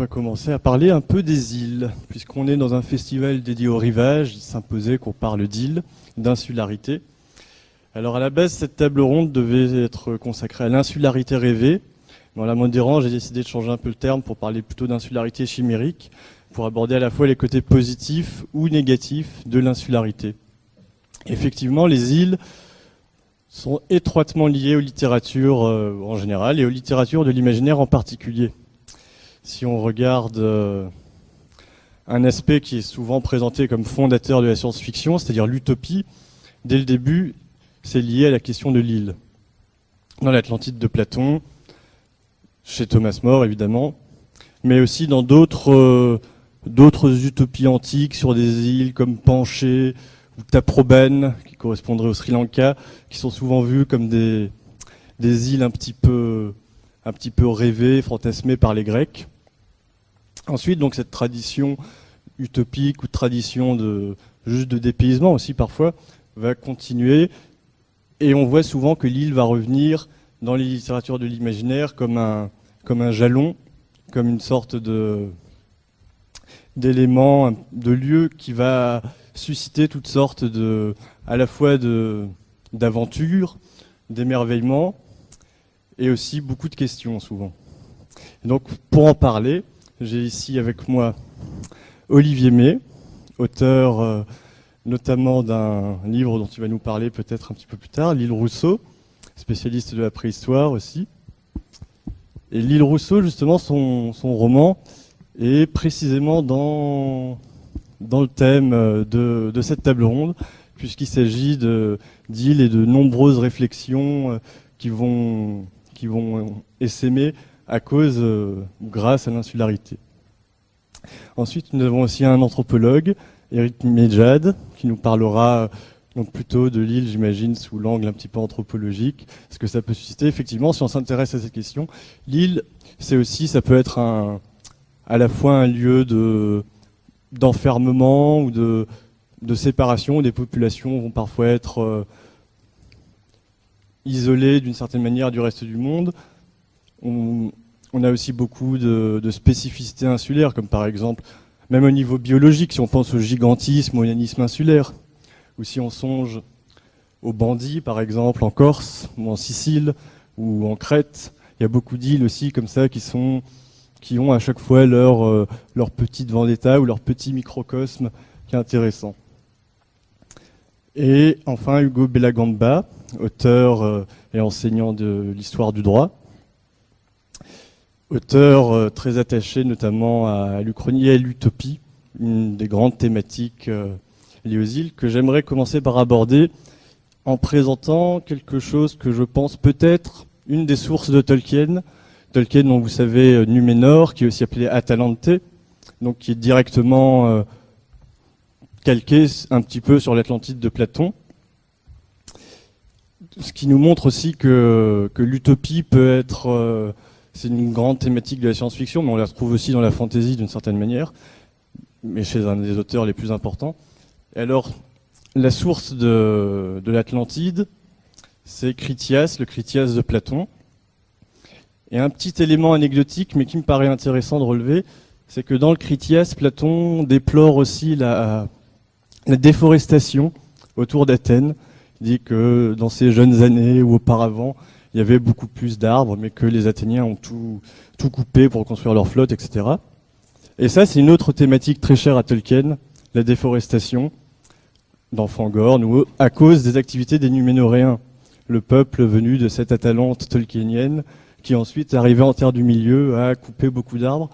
On va commencer à parler un peu des îles, puisqu'on est dans un festival dédié au rivage, il s'imposait qu'on parle d'îles, d'insularité. Alors à la base, cette table ronde devait être consacrée à l'insularité rêvée. Dans la modérant, j'ai décidé de changer un peu le terme pour parler plutôt d'insularité chimérique, pour aborder à la fois les côtés positifs ou négatifs de l'insularité. Effectivement, les îles sont étroitement liées aux littératures euh, en général et aux littératures de l'imaginaire en particulier si on regarde euh, un aspect qui est souvent présenté comme fondateur de la science-fiction, c'est-à-dire l'utopie, dès le début, c'est lié à la question de l'île. Dans l'Atlantide de Platon, chez Thomas More évidemment, mais aussi dans d'autres euh, utopies antiques sur des îles comme Panché ou Taprobane, qui correspondraient au Sri Lanka, qui sont souvent vues comme des, des îles un petit peu un petit peu rêvées, fantasmées par les Grecs. Ensuite, donc cette tradition utopique ou tradition de juste de dépaysement aussi parfois va continuer et on voit souvent que l'île va revenir dans les littératures de l'imaginaire comme un comme un jalon, comme une sorte de d'élément, de lieu qui va susciter toutes sortes de à la fois d'aventures, d'émerveillements et aussi beaucoup de questions souvent. donc pour en parler, j'ai ici avec moi Olivier May, auteur euh, notamment d'un livre dont tu vas nous parler peut-être un petit peu plus tard, L'île Rousseau, spécialiste de la préhistoire aussi. Et L'île Rousseau, justement, son, roman est précisément dans, le thème euh, de, cette table ronde, puisqu'il s'agit d'îles et de nombreuses réflexions euh, qui vont qui essaimer à cause euh, grâce à l'insularité. Ensuite, nous avons aussi un anthropologue, Eric Medjad, qui nous parlera donc plutôt de l'île, j'imagine, sous l'angle un petit peu anthropologique, ce que ça peut susciter. Effectivement, si on s'intéresse à cette question, l'île, c'est aussi, ça peut être à la fois un lieu de d'enfermement ou de, séparation où des populations vont parfois être euh, isolé d'une certaine manière du reste du monde. On, a aussi beaucoup de, spécificités insulaires, comme par exemple, même au niveau biologique, si on pense au gigantisme, au nanisme insulaire, ou si on songe aux bandits, par exemple, en Corse, ou en Sicile, ou en Crète, il y a beaucoup d'îles aussi comme ça qui sont qui ont à chaque fois leur, euh, petite vendetta ou leur petit microcosme qui est intéressant. Et enfin, Hugo Bellagamba, auteur euh, et enseignant de l'histoire du droit. Auteur euh, très attaché notamment à l'Uchronie et à l'utopie, une des grandes thématiques liées aux îles, que j'aimerais commencer par aborder en présentant quelque chose que je pense peut-être une des sources de Tolkien. Tolkien, dont vous savez, Numénor, qui est aussi appelé Atalante, donc qui est directement calqué un petit peu sur l'Atlantide de Platon ce qui nous montre aussi que, l'utopie peut être... Euh, c'est une grande thématique de la science-fiction, mais on la retrouve aussi dans la fantasy d'une certaine manière, mais chez un des auteurs les plus importants. Alors, la source de, l'Atlantide, c'est Critias, le Critias de Platon. Et un petit élément anecdotique, mais qui me paraît intéressant de relever, c'est que dans le Critias, Platon déplore aussi la déforestation autour d'Athènes, dit que dans ces jeunes années ou auparavant, il y avait beaucoup plus d'arbres, mais que les Athéniens ont tout, tout coupé pour construire leur flotte, etc. Et ça, c'est une autre thématique très chère à Tolkien, la déforestation dans Fangorn, ou à cause des activités des Numénoréens, le peuple venu de cette Atalante tolkienienne, qui ensuite arrivé en Terre du Milieu à couper beaucoup d'arbres.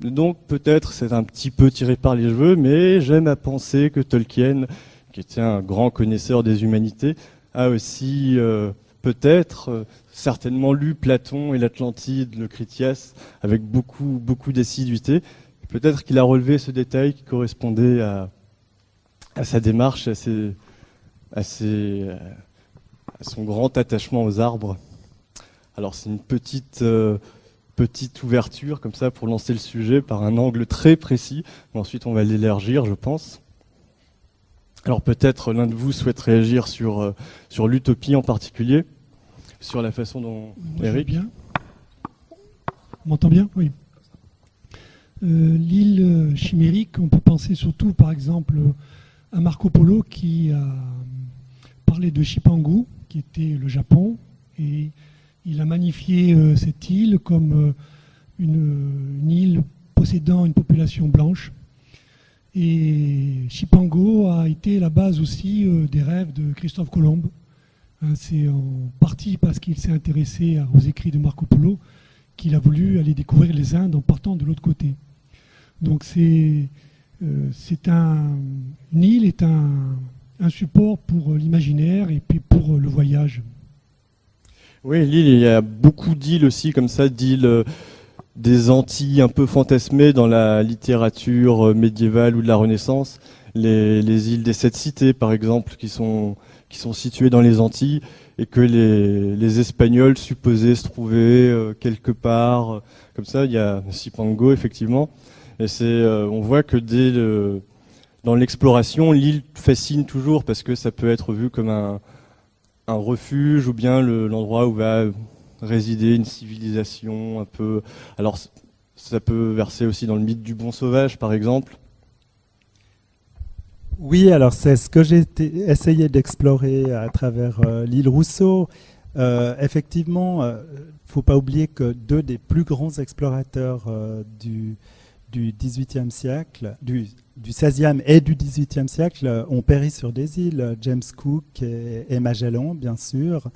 Donc peut-être c'est un petit peu tiré par les cheveux, mais j'aime à penser que Tolkien qui était un grand connaisseur des humanités, a aussi euh, peut-être euh, certainement lu Platon et l'Atlantide, le Critias, avec beaucoup, beaucoup d'assiduité. Peut-être qu'il a relevé ce détail qui correspondait à, à sa démarche, à, à, son grand attachement aux arbres. Alors c'est une petite, euh, petite ouverture comme ça pour lancer le sujet par un angle très précis. ensuite, on va l'élargir, je pense. Alors peut-être l'un de vous souhaite réagir sur, euh, sur l'utopie en particulier, sur la façon dont... Eric bien. On m'entend bien? Oui. Euh, l'île chimérique, on peut penser surtout par exemple à Marco Polo qui a parlé de Chipangu, qui était le Japon, et il a magnifié euh, cette île comme une, île possédant une population blanche. Et Chipango a été la base aussi euh, des rêves de Christophe Colomb. Hein, c'est en partie parce qu'il s'est intéressé aux écrits de Marco Polo qu'il a voulu aller découvrir les Indes en partant de l'autre côté. Donc c'est euh, un, une île est un, un support pour l'imaginaire et puis pour le voyage. Oui, l'île, il y a beaucoup d'îles aussi comme ça, d'îles euh, des Antilles un peu fantasmées dans la littérature euh, médiévale ou de la Renaissance. Les, îles des Sept Cités, par exemple, qui sont, qui sont situées dans les Antilles et que les, Espagnols supposaient se trouver euh, quelque part. Comme ça, il y a Sipango, effectivement. Euh, on voit que dans l'exploration, l'île fascine toujours parce que ça peut être vu comme un, refuge ou bien l'endroit où va résider une civilisation. Alors ça peut verser aussi dans le mythe du bon sauvage par exemple. Oui, alors c'est ce que j'ai essayé d'explorer à travers euh, l'île Rousseau. Euh, effectivement, il ne faut pas oublier que deux des plus grands explorateurs du, du 18e siècle, du, du 16e et du 18e siècle ont péri sur des îles, James Cook et, et Magellan, bien sûr.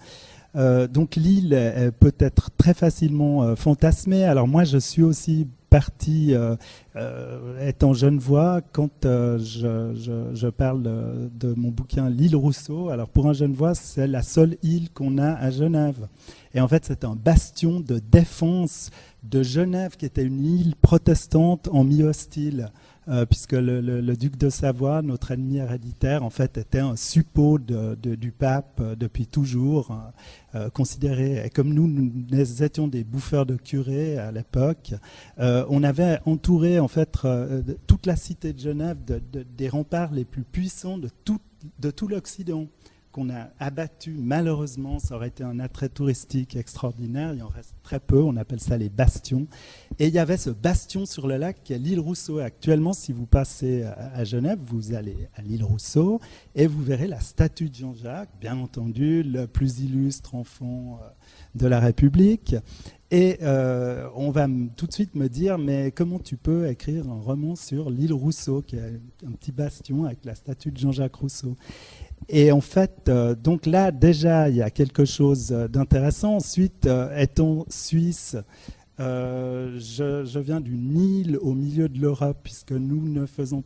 Euh, donc l'île peut être très facilement euh, fantasmée. Alors moi, je suis aussi parti, euh, étant jeune voix, quand je, parle de, mon bouquin L'île Rousseau. Alors pour un jeune voix, c'est la seule île qu'on a à Genève. Et en fait, c'est un bastion de défense de Genève, qui était une île protestante en mi-hostile. Euh, puisque le, duc de Savoie, notre ennemi héréditaire, en fait, était un suppôt du pape euh, depuis toujours, euh, considéré, et comme nous, nous étions des bouffeurs de curés à l'époque, on avait entouré, en fait, toute la cité de Genève des remparts les plus puissants de tout, de tout l'Occident qu'on a abattu, malheureusement, ça aurait été un attrait touristique extraordinaire, il en reste très peu, on appelle ça les bastions. Et il y avait ce bastion sur le lac qui est l'île Rousseau. Actuellement, si vous passez à Genève, vous allez à l'île Rousseau et vous verrez la statue de Jean-Jacques, bien entendu, le plus illustre enfant euh, de la République. Et euh, on va tout de suite me dire, mais comment tu peux écrire un roman sur l'île Rousseau, qui est un petit bastion avec la statue de Jean-Jacques Rousseau? Et en fait, euh, donc là, déjà, il y a quelque chose d'intéressant. Ensuite, euh, étant suisse, euh, je, viens d'une île au milieu de l'Europe, puisque nous ne faisons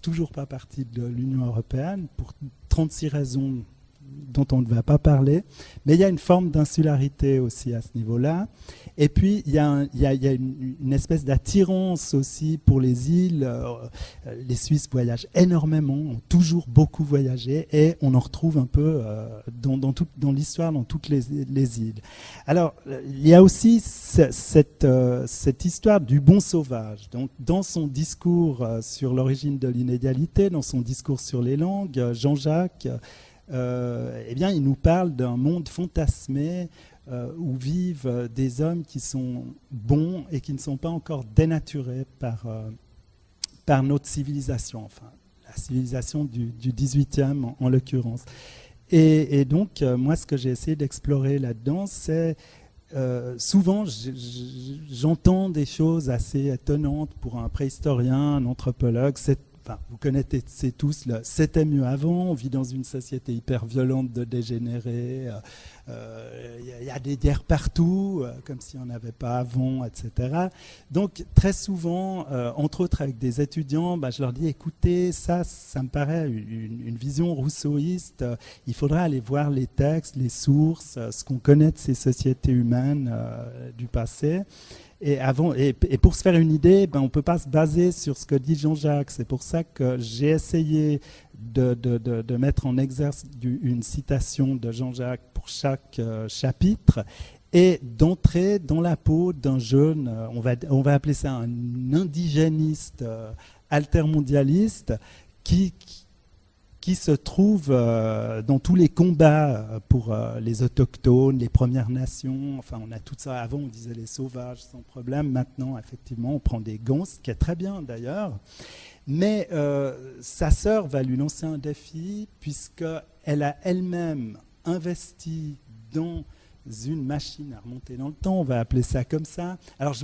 toujours pas partie de l'Union européenne, pour 36 raisons dont on ne va pas parler. Mais il y a une forme d'insularité aussi à ce niveau-là. Et puis, il y a, une, espèce d'attirance aussi pour les îles. Euh, les Suisses voyagent énormément, ont toujours beaucoup voyagé, et on en retrouve un peu euh, dans, l'histoire, dans toutes les, îles. Alors, il y a aussi cette, euh, cette histoire du bon sauvage. Donc, dans son discours sur l'origine de l'inégalité, dans son discours sur les langues, Jean-Jacques, eh bien, il nous parle d'un monde fantasmé euh, où vivent euh, des hommes qui sont bons et qui ne sont pas encore dénaturés par, euh, par notre civilisation, enfin la civilisation du, du 18e en, l'occurrence. Et, donc, moi, ce que j'ai essayé d'explorer là-dedans, c'est souvent, j'entends des choses assez étonnantes pour un préhistorien, un anthropologue. C'est vous connaissez tous c'était mieux avant, on vit dans une société hyper violente de dégénérés, il euh, euh, y, a des guerres partout, euh, comme s'il n'y en avait pas avant, etc. Donc très souvent, entre autres avec des étudiants, bah, je leur dis écoutez, ça, ça me paraît une, une vision rousseauiste, il faudra aller voir les textes, les sources, ce qu'on connaît de ces sociétés humaines du passé. Et, pour se faire une idée, ben, on ne peut pas se baser sur ce que dit Jean-Jacques. C'est pour ça que j'ai essayé de, mettre en exercice une citation de Jean-Jacques pour chaque euh, chapitre. et d'entrer dans la peau d'un jeune, va, on va appeler ça un indigéniste altermondialiste, qui, qui se trouve euh, dans tous les combats euh, pour euh, les autochtones, les Premières Nations. Enfin, on a tout ça. Avant, on disait les sauvages sans problème. Maintenant, effectivement, on prend des gons, ce qui est très bien d'ailleurs. Mais sa sœur va lui lancer un défi puisqu'elle a elle-même investi dans une machine à remonter dans le temps, on va appeler ça comme ça. Alors,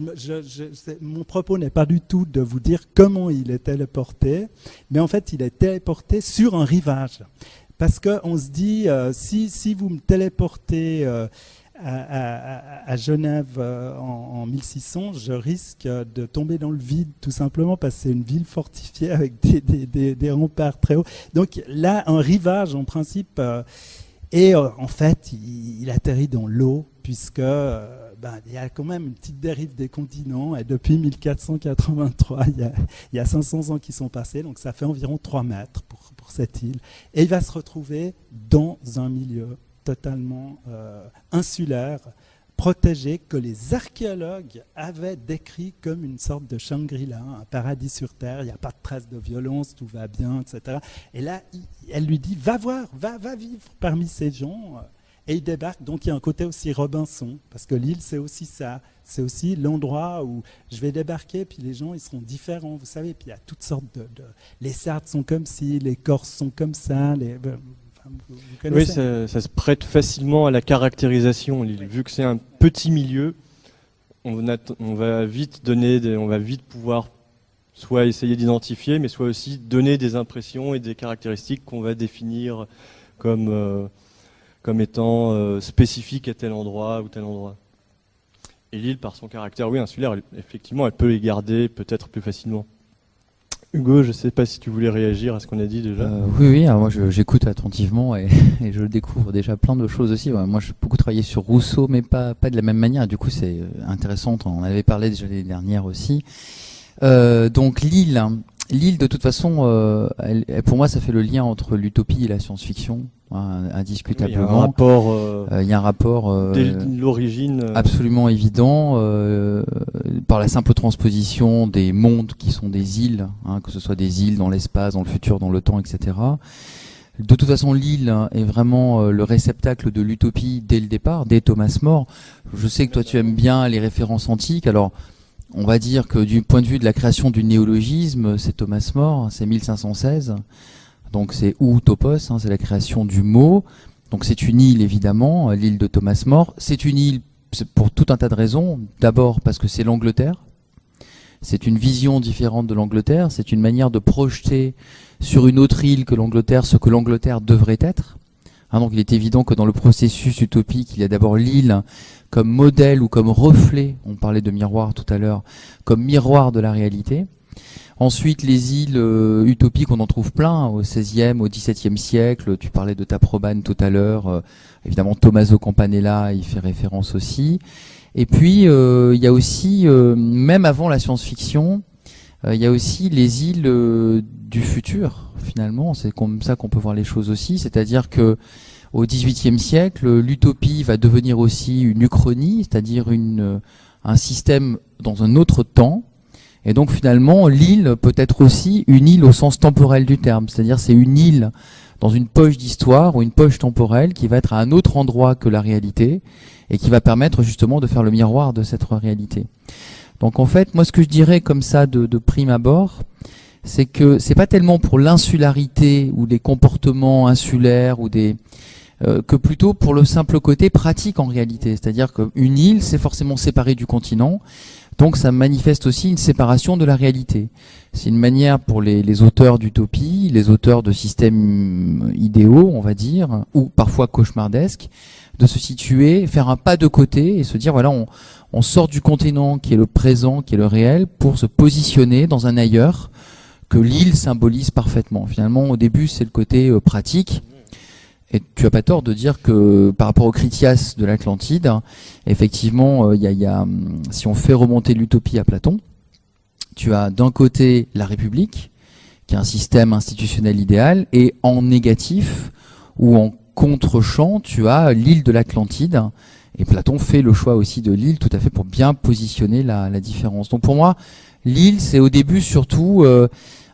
mon propos n'est pas du tout de vous dire comment il est téléporté, mais en fait, il est téléporté sur un rivage. Parce qu'on se dit, euh, si, si, vous me téléportez euh, à, Genève euh, en, 1600, je risque de tomber dans le vide, tout simplement, parce que c'est une ville fortifiée avec des, des, remparts très hauts. Donc là, un rivage, en principe et euh, en fait, il, atterrit dans l'eau, puisque euh, ben, il y a quand même une petite dérive des continents. Et depuis 1483, il y, a, il y, a, 500 ans qui sont passés, donc ça fait environ 3 mètres pour, pour cette île. Et il va se retrouver dans un milieu totalement euh, insulaire, protégé que les archéologues avaient décrit comme une sorte de Shangri-La, un paradis sur Terre, il n'y a pas de traces de violence, tout va bien, etc. Et là, elle lui dit, va voir, va, va vivre parmi ces gens. Et il débarque, donc il y a un côté aussi Robinson, parce que l'île, c'est aussi ça. C'est aussi l'endroit où je vais débarquer, puis les gens, ils seront différents, vous savez. Puis il y a toutes sortes de... Les Sardes sont comme ci, les Corses sont comme ça, les, oui, ça, se prête facilement à la caractérisation. Vu que c'est un petit milieu, on, va vite donner, on va vite pouvoir soit essayer d'identifier, mais soit aussi donner des impressions et des caractéristiques qu'on va définir comme, euh, comme étant euh, spécifiques à tel endroit ou tel endroit. Et l'île, par son caractère, oui, insulaire, effectivement, elle peut les garder peut-être plus facilement. Hugo, je ne sais pas si tu voulais réagir à ce qu'on a dit déjà. Euh, oui, oui, moi j'écoute attentivement et, je découvre déjà plein de choses aussi. moi j'ai beaucoup travaillé sur Rousseau, mais pas, pas de la même manière. Du coup, c'est euh, intéressant. On en avait parlé déjà l'année dernière aussi. Euh, donc l'île, l'île de toute façon, pour moi, ça fait le lien entre l'utopie et la science-fiction. Hein, indiscutablement. il y a un rapport. Euh, euh, il y a un rapport. Euh, dès l'origine. Absolument évident par la simple transposition des mondes qui sont des îles, hein, que ce soit des îles dans l'espace, dans le futur, dans le temps, etc. De toute façon, l'île est vraiment le réceptacle de l'utopie dès le départ, dès Thomas More. Je sais que toi tu aimes bien les références antiques, alors on va dire que du point de vue de la création du néologisme, c'est Thomas More, c'est 1516. Donc c'est ou topos, hein, c'est la création du mot. Donc c'est une île évidemment, l'île de Thomas More. C'est une île pour tout un tas de raisons. D'abord parce que c'est l'Angleterre. C'est une vision différente de l'Angleterre. C'est une manière de projeter sur une autre île que l'Angleterre ce que l'Angleterre devrait être. Hein, donc il est évident que dans le processus utopique, il y a d'abord l'île comme modèle ou comme reflet, on parlait de miroir tout à l'heure, comme miroir de la réalité. Ensuite, les îles euh, utopiques, on en trouve plein, au XVIe, au XVIIe siècle. Tu parlais de Taprobane tout à l'heure. Euh, évidemment, Tommaso Campanella, il fait référence aussi. Et puis, euh, il y a aussi, même avant la science-fiction, il y a aussi les îles du futur, finalement. C'est comme ça qu'on peut voir les choses aussi. C'est-à-dire que au XVIIIe siècle, l'utopie va devenir aussi une uchronie, c'est-à-dire un système dans un autre temps, et donc finalement, l'île peut être aussi une île au sens temporel du terme, c'est-à-dire c'est une île dans une poche d'histoire ou une poche temporelle qui va être à un autre endroit que la réalité et qui va permettre justement de faire le miroir de cette réalité. Donc en fait, moi ce que je dirais comme ça de, prime abord, c'est que c'est pas tellement pour l'insularité ou des comportements insulaires ou des euh, que plutôt pour le simple côté pratique en réalité. C'est-à-dire qu'une île, c'est forcément séparé du continent, donc ça manifeste aussi une séparation de la réalité. C'est une manière pour les, auteurs d'utopie, les auteurs de systèmes idéaux, on va dire, ou parfois cauchemardesques, de se situer, faire un pas de côté et se dire, voilà, on, on sort du continent qui est le présent, qui est le réel, pour se positionner dans un ailleurs que l'île symbolise parfaitement. Finalement, au début, c'est le côté euh, pratique, et tu as pas tort de dire que par rapport au Critias de l'Atlantide, effectivement, il euh, y, a, hum, si on fait remonter l'utopie à Platon, tu as d'un côté la République, qui est un système institutionnel idéal, et en négatif ou en contre-champ, tu as l'île de l'Atlantide, Et Platon fait le choix aussi de l'île tout à fait pour bien positionner la, la différence. Donc pour moi, l'île, c'est au début surtout euh,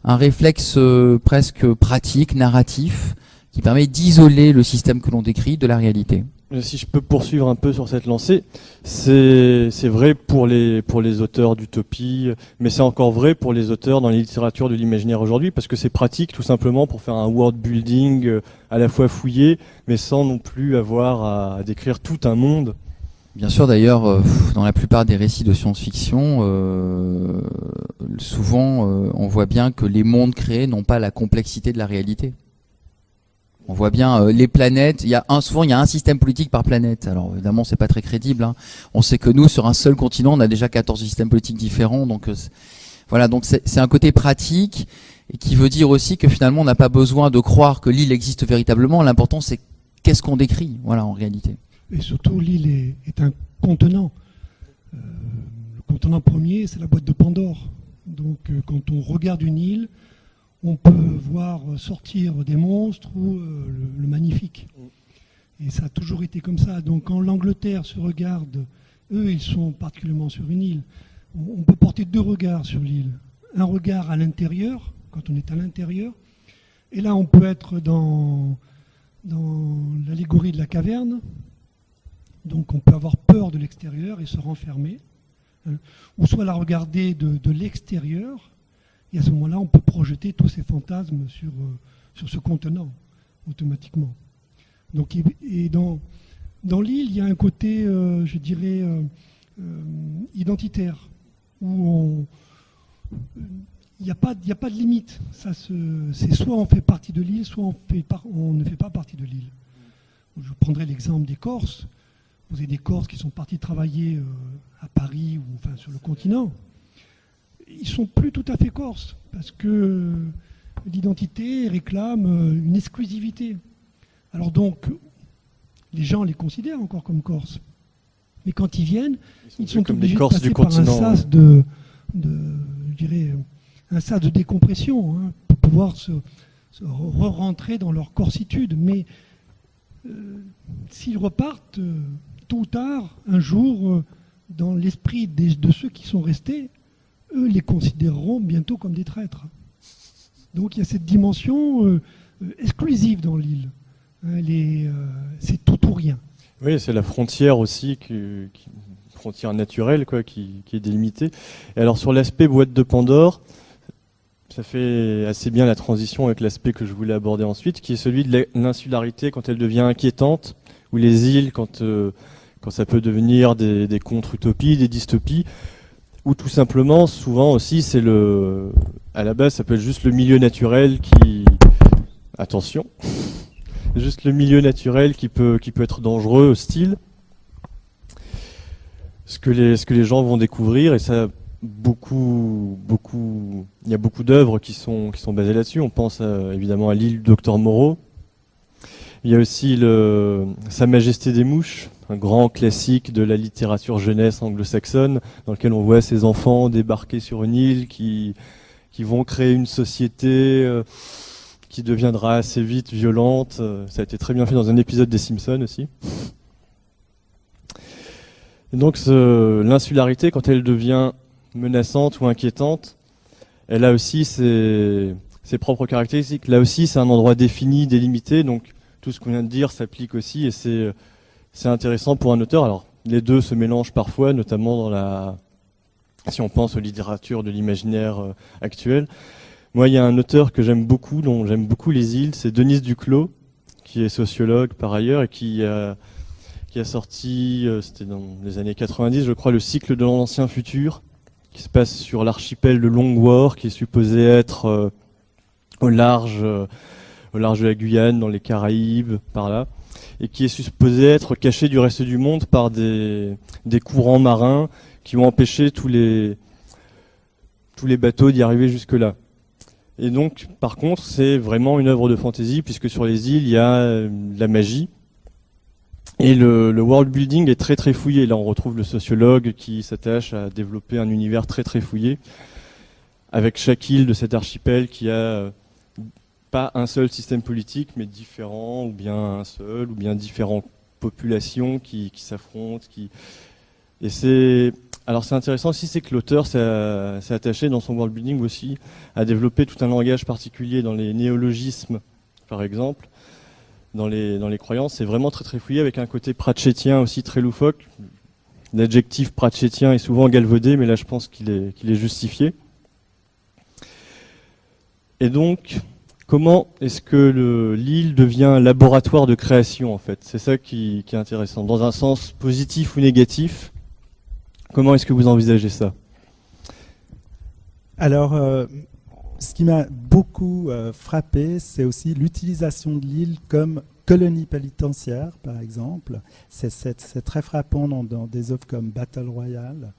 un réflexe euh, presque pratique, narratif, qui permet d'isoler le système que l'on décrit de la réalité. Si je peux poursuivre un peu sur cette lancée, c'est vrai pour les, pour les auteurs d'utopie, mais c'est encore vrai pour les auteurs dans les littératures de l'imaginaire aujourd'hui, parce que c'est pratique tout simplement pour faire un world building euh, à la fois fouillé, mais sans non plus avoir à décrire tout un monde. Bien sûr, d'ailleurs, euh, dans la plupart des récits de science-fiction, euh, souvent euh, on voit bien que les mondes créés n'ont pas la complexité de la réalité. On voit bien euh, les planètes. Il y a un, souvent il y a un système politique par planète. Alors évidemment c'est pas très crédible. Hein. On sait que nous sur un seul continent on a déjà 14 systèmes politiques différents. Donc euh, voilà donc c'est un côté pratique qui veut dire aussi que finalement on n'a pas besoin de croire que l'île existe véritablement. L'important c'est qu'est-ce qu'on décrit. Voilà en réalité. Et surtout l'île est, un contenant. Euh, le contenant premier c'est la boîte de Pandore. Donc quand on regarde une île on peut voir sortir des monstres ou euh, le, le, magnifique. Et ça a toujours été comme ça. Donc quand l'Angleterre se regarde, eux, ils sont particulièrement sur une île. On, on peut porter deux regards sur l'île. Un regard à l'intérieur, quand on est à l'intérieur. Et là, on peut être dans, dans l'allégorie de la caverne. Donc on peut avoir peur de l'extérieur et se renfermer. Hein. Ou soit la regarder de, de l'extérieur et à ce moment-là, on peut projeter tous ces fantasmes sur, euh, sur ce contenant, automatiquement. Donc, et dans, dans l'île, il y a un côté, euh, je dirais, euh, identitaire, où il n'y a, pas, a pas de limite. C'est soit on fait partie de l'île, soit on, on ne fait pas partie de l'île. Je prendrai l'exemple des Corses. Vous avez des Corses qui sont partis travailler à Paris ou enfin sur le continent ils sont plus tout à fait corses, parce que l'identité réclame une exclusivité. Alors donc, les gens les considèrent encore comme corses. Mais quand ils viennent, ils sont, ils sont obligés de passer par un sas de, de, je dirais, un sas de décompression hein, pour pouvoir se, se re-rentrer dans leur corsitude. Mais euh, s'ils repartent, euh, tôt ou tard, un jour, euh, dans l'esprit de ceux qui sont restés, eux les considéreront bientôt comme des traîtres. Donc il y a cette dimension euh, exclusive dans l'île. Hein, euh, c'est tout ou rien. Oui, c'est la frontière aussi, qui, frontière naturelle quoi, qui, est délimitée. Et alors sur l'aspect boîte de Pandore, ça fait assez bien la transition avec l'aspect que je voulais aborder ensuite, qui est celui de l'insularité quand elle devient inquiétante, ou les îles quand, euh, ça peut devenir des contre-utopies, des dystopies ou tout simplement, souvent aussi, c'est le, à la base, ça peut être juste le milieu naturel qui, attention, juste le milieu naturel qui peut, être dangereux, hostile. Ce que les, gens vont découvrir, et ça, beaucoup, beaucoup, il y a beaucoup d'œuvres qui sont, basées là-dessus. On pense à, évidemment à l'île Docteur Moreau. Il y a aussi Sa Majesté des Mouches, un grand classique de la littérature jeunesse anglo-saxonne, dans lequel on voit ces enfants débarquer sur une île qui, vont créer une société euh, qui deviendra assez vite violente. Ça a été très bien fait dans un épisode des Simpsons aussi. Donc l'insularité, quand elle devient menaçante ou inquiétante, elle a aussi ses, propres caractéristiques. Là aussi, c'est un endroit défini, délimité, tout ce qu'on vient de dire s'applique aussi, et c'est intéressant pour un auteur. Alors, les deux se mélangent parfois, notamment dans la, si on pense aux littératures de l'imaginaire euh, actuel. Moi, il y a un auteur que j'aime beaucoup, dont j'aime beaucoup les îles, c'est Denise Duclos, qui est sociologue par ailleurs et qui a, qui a sorti, euh, c'était dans les années 90, je crois, le cycle de l'ancien futur, qui se passe sur l'archipel de Longwar, qui est supposé être euh, au large, au large de la Guyane, dans les Caraïbes, par là et qui est supposé être caché du reste du monde par des, courants marins qui ont empêché tous les, bateaux d'y arriver jusque-là. Et donc, par contre, c'est vraiment une œuvre de fantaisie, puisque sur les îles, il y a euh, la magie. Et le, le, world building est très très fouillé. Là, on retrouve le sociologue qui s'attache à développer un univers très très fouillé, avec chaque île de cet archipel qui a euh, pas un seul système politique, mais différents, ou bien un seul, ou bien différents populations qui, s'affrontent. Qui... Et c'est alors c'est intéressant aussi, c'est que l'auteur s'est attaché dans son world building aussi à développer tout un langage particulier dans les néologismes, par exemple, dans les, dans les croyances. C'est vraiment très très fouillé avec un côté pratchétien aussi très loufoque. L'adjectif pratchétien est souvent galvaudé, mais là je pense qu'il est, qu'il est justifié. Et donc, comment est-ce que l'île devient un laboratoire de création en fait? C'est ça qui, est intéressant. Dans un sens positif ou négatif, comment est-ce que vous envisagez ça? Alors, euh, ce qui m'a beaucoup euh, frappé, c'est aussi l'utilisation de l'île comme colonie pénitentiaire, par exemple. C'est très frappant dans, des œuvres comme Battle Royale.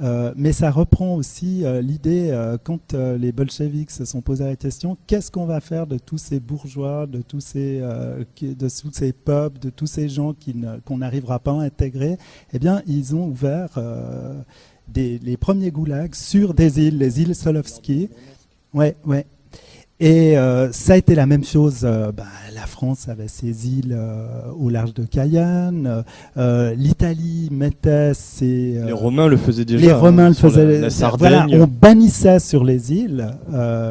Euh, mais ça reprend aussi euh, l'idée, euh, quand les bolcheviks se sont posés la question, qu'est-ce qu'on va faire de tous ces bourgeois, de tous ces, de tous ces peuples, de tous ces gens qu'on n'arrivera pas à intégrer? Eh bien, ils ont ouvert les premiers goulags sur des îles, les îles Solovski. Ouais, ouais. Et euh, ça a été la même chose. Euh, bah, la France avait ses îles euh, au large de Cayenne. L'Italie mettait ses. les Romains le faisaient déjà. Les Romains le faisaient. La, Voilà, on bannissait sur les îles.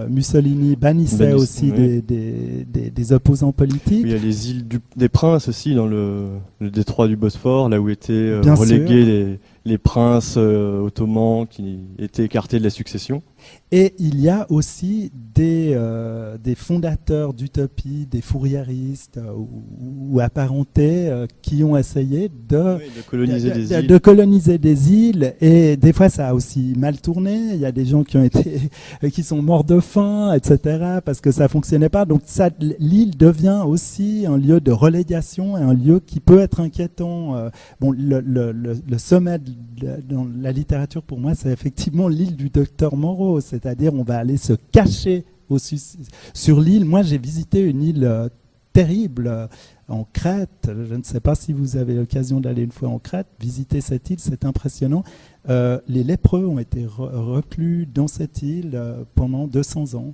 Mussolini bannissait aussi des, des, des, opposants politiques. il y a les îles des Princes aussi dans le, le, détroit du Bosphore, là où étaient relégués les, les, princes ottomans qui étaient écartés de la succession. Et il y a aussi des, euh, des fondateurs d'utopie, des fourriéristes euh, ou, apparentés euh, qui ont essayé de, coloniser des îles. de, coloniser des îles. Et des fois, ça a aussi mal tourné. Il y a des gens qui, ont été, qui sont morts de faim, etc., parce que ça ne fonctionnait pas. Donc l'île devient aussi un lieu de relégation et un lieu qui peut être inquiétant. bon, le, le, le sommet de, dans la littérature, pour moi, c'est effectivement l'île du docteur Moreau c'est-à-dire on va aller se cacher sur l'île. Moi, j'ai visité une île euh, terrible euh, en Crète. Je ne sais pas si vous avez l'occasion d'aller une fois en Crète, visiter cette île, c'est impressionnant. Euh, les lépreux ont été reclus dans cette île pendant 200 ans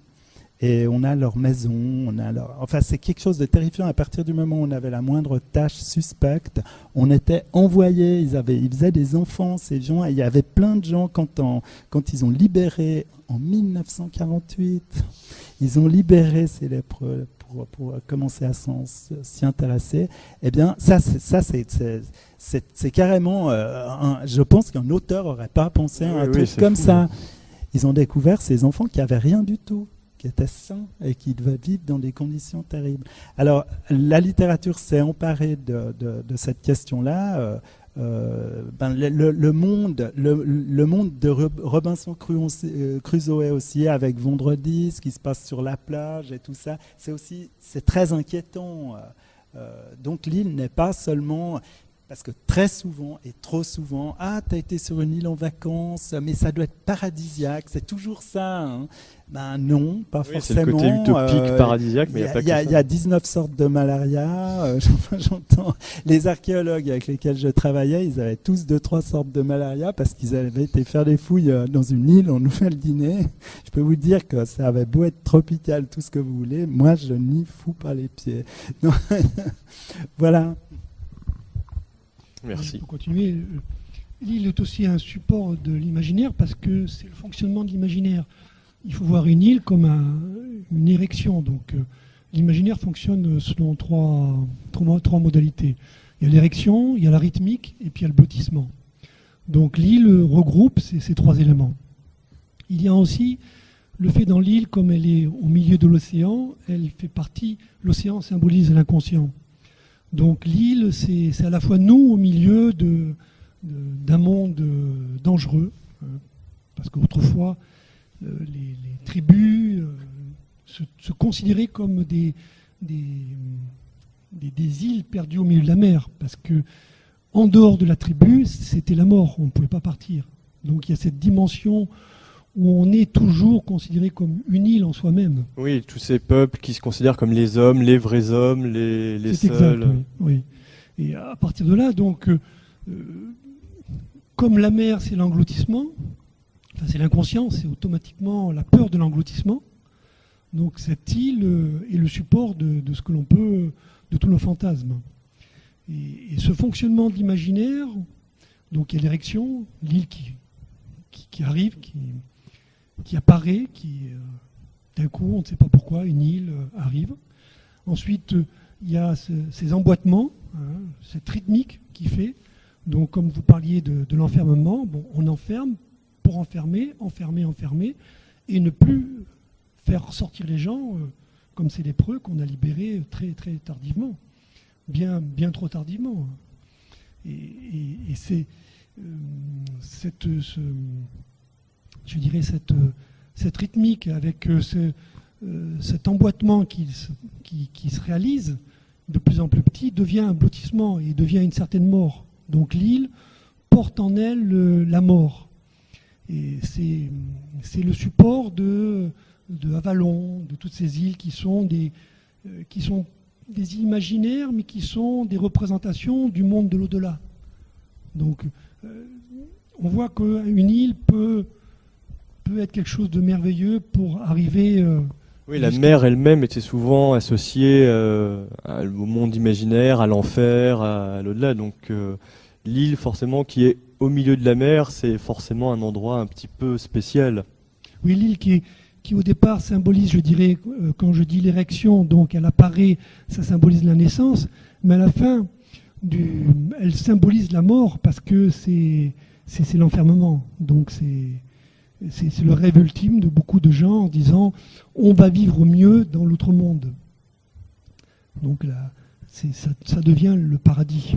et on a leur maison, on a leur... Enfin, c'est quelque chose de terrifiant. À partir du moment où on avait la moindre tâche suspecte, on était envoyé. Ils, avaient, ils faisaient des enfants, ces gens. Et il y avait plein de gens, quand, quand ils ont libéré en 1948, ils ont libéré ces lépreux pour, pour commencer à s'y intéresser. Eh bien, ça, c'est carrément... Euh, je pense qu'un auteur n'aurait pas pensé à un truc comme ça. Ils ont découvert ces enfants qui n'avaient rien du tout sain et qui devait vivre dans des conditions terribles. Alors, la littérature s'est emparée de, cette question-là. Euh, euh, ben, le, monde, le, monde de Robinson euh, Crusoe aussi, avec Vendredi, ce qui se passe sur la plage et tout ça, c'est aussi très inquiétant. donc l'île n'est pas seulement parce que très souvent et trop souvent, ah, tu as été sur une île en vacances, mais ça doit être paradisiaque, c'est toujours ça. Hein. Ben non, pas forcément. C'est le côté utopique, euh, paradisiaque, mais il n'y a pas que ça. Il y a 19 sortes de malaria. Euh, j'entends les archéologues avec lesquels je travaillais, ils avaient tous deux, trois sortes de malaria parce qu'ils avaient été faire des fouilles euh, dans une île en Nouvelle-Guinée. Je peux vous dire que ça avait beau être tropical, tout ce que vous voulez, moi je n'y fous pas les pieds. voilà. Merci. Pour continuer, l'île est aussi un support de l'imaginaire parce que c'est le fonctionnement de l'imaginaire. Il faut voir une île comme une érection. Donc, euh, l'imaginaire fonctionne selon trois, modalités. Il y a l'érection, il y a la rythmique et puis y a le blottissement. Donc, l'île regroupe ces, ces trois éléments. Il y a aussi le fait dans l'île, comme elle est au milieu de l'océan, elle fait partie, l'océan symbolise l'inconscient. Donc l'île, c'est à la fois nous au milieu d'un monde euh, dangereux, hein, parce qu'autrefois, euh, les, tribus euh, se, considéraient comme des, îles perdues au milieu de la mer, parce que en dehors de la tribu, c'était la mort, on ne pouvait pas partir. Donc il y a cette dimension où on est toujours considéré comme une île en soi-même. Oui, tous ces peuples qui se considèrent comme les hommes, les vrais hommes, les, les seuls. Exact, oui, Et à partir de là, donc, euh, comme la mer, c'est l'engloutissement, enfin, c'est l'inconscient, c'est automatiquement la peur de l'engloutissement. Donc cette île est le support de, ce que l'on peut, de tous nos fantasmes. Et, ce fonctionnement de l'imaginaire, donc il y a l'érection, l'île qui, qui, arrive, qui, qui apparaît, qui euh, d'un coup, on ne sait pas pourquoi, une île euh, arrive. Ensuite, il y a ces emboîtements, hein, cette rythmique qui fait. Donc, comme vous parliez de, l'enfermement, bon, on enferme pour enfermer, enfermer, enfermer, et ne plus faire sortir les gens euh, comme ces lépreux qu'on a libérés très, très tardivement, bien, bien trop tardivement. Et, c'est cette, je dirais cette, cette rythmique avec euh, cet emboîtement qui, qui, se réalise de plus en plus petit devient un blottissement et devient une certaine mort. Donc l'île porte en elle la mort. Et c'est le support de, de Avalon, de toutes ces îles qui sont des, euh, qui sont des imaginaires, mais qui sont des représentations du monde de l'au-delà. Donc, euh, on voit qu'une île peut, peut être quelque chose de merveilleux pour arriver. Euh, oui, la mer elle-même était souvent associée au monde imaginaire, à l'enfer, à, l'au-delà. Donc, l'île, forcément, qui est au milieu de la mer, c'est forcément un endroit un petit peu spécial. Oui, l'île qui au départ symbolise, je dirais, euh, quand je dis l'érection, donc elle apparaît, ça symbolise la naissance, mais à la fin, du, elle symbolise la mort parce que c'est l'enfermement. Donc c'est le rêve ultime de beaucoup de gens en disant on va vivre mieux dans l'autre monde. Donc là, ça, ça devient le paradis.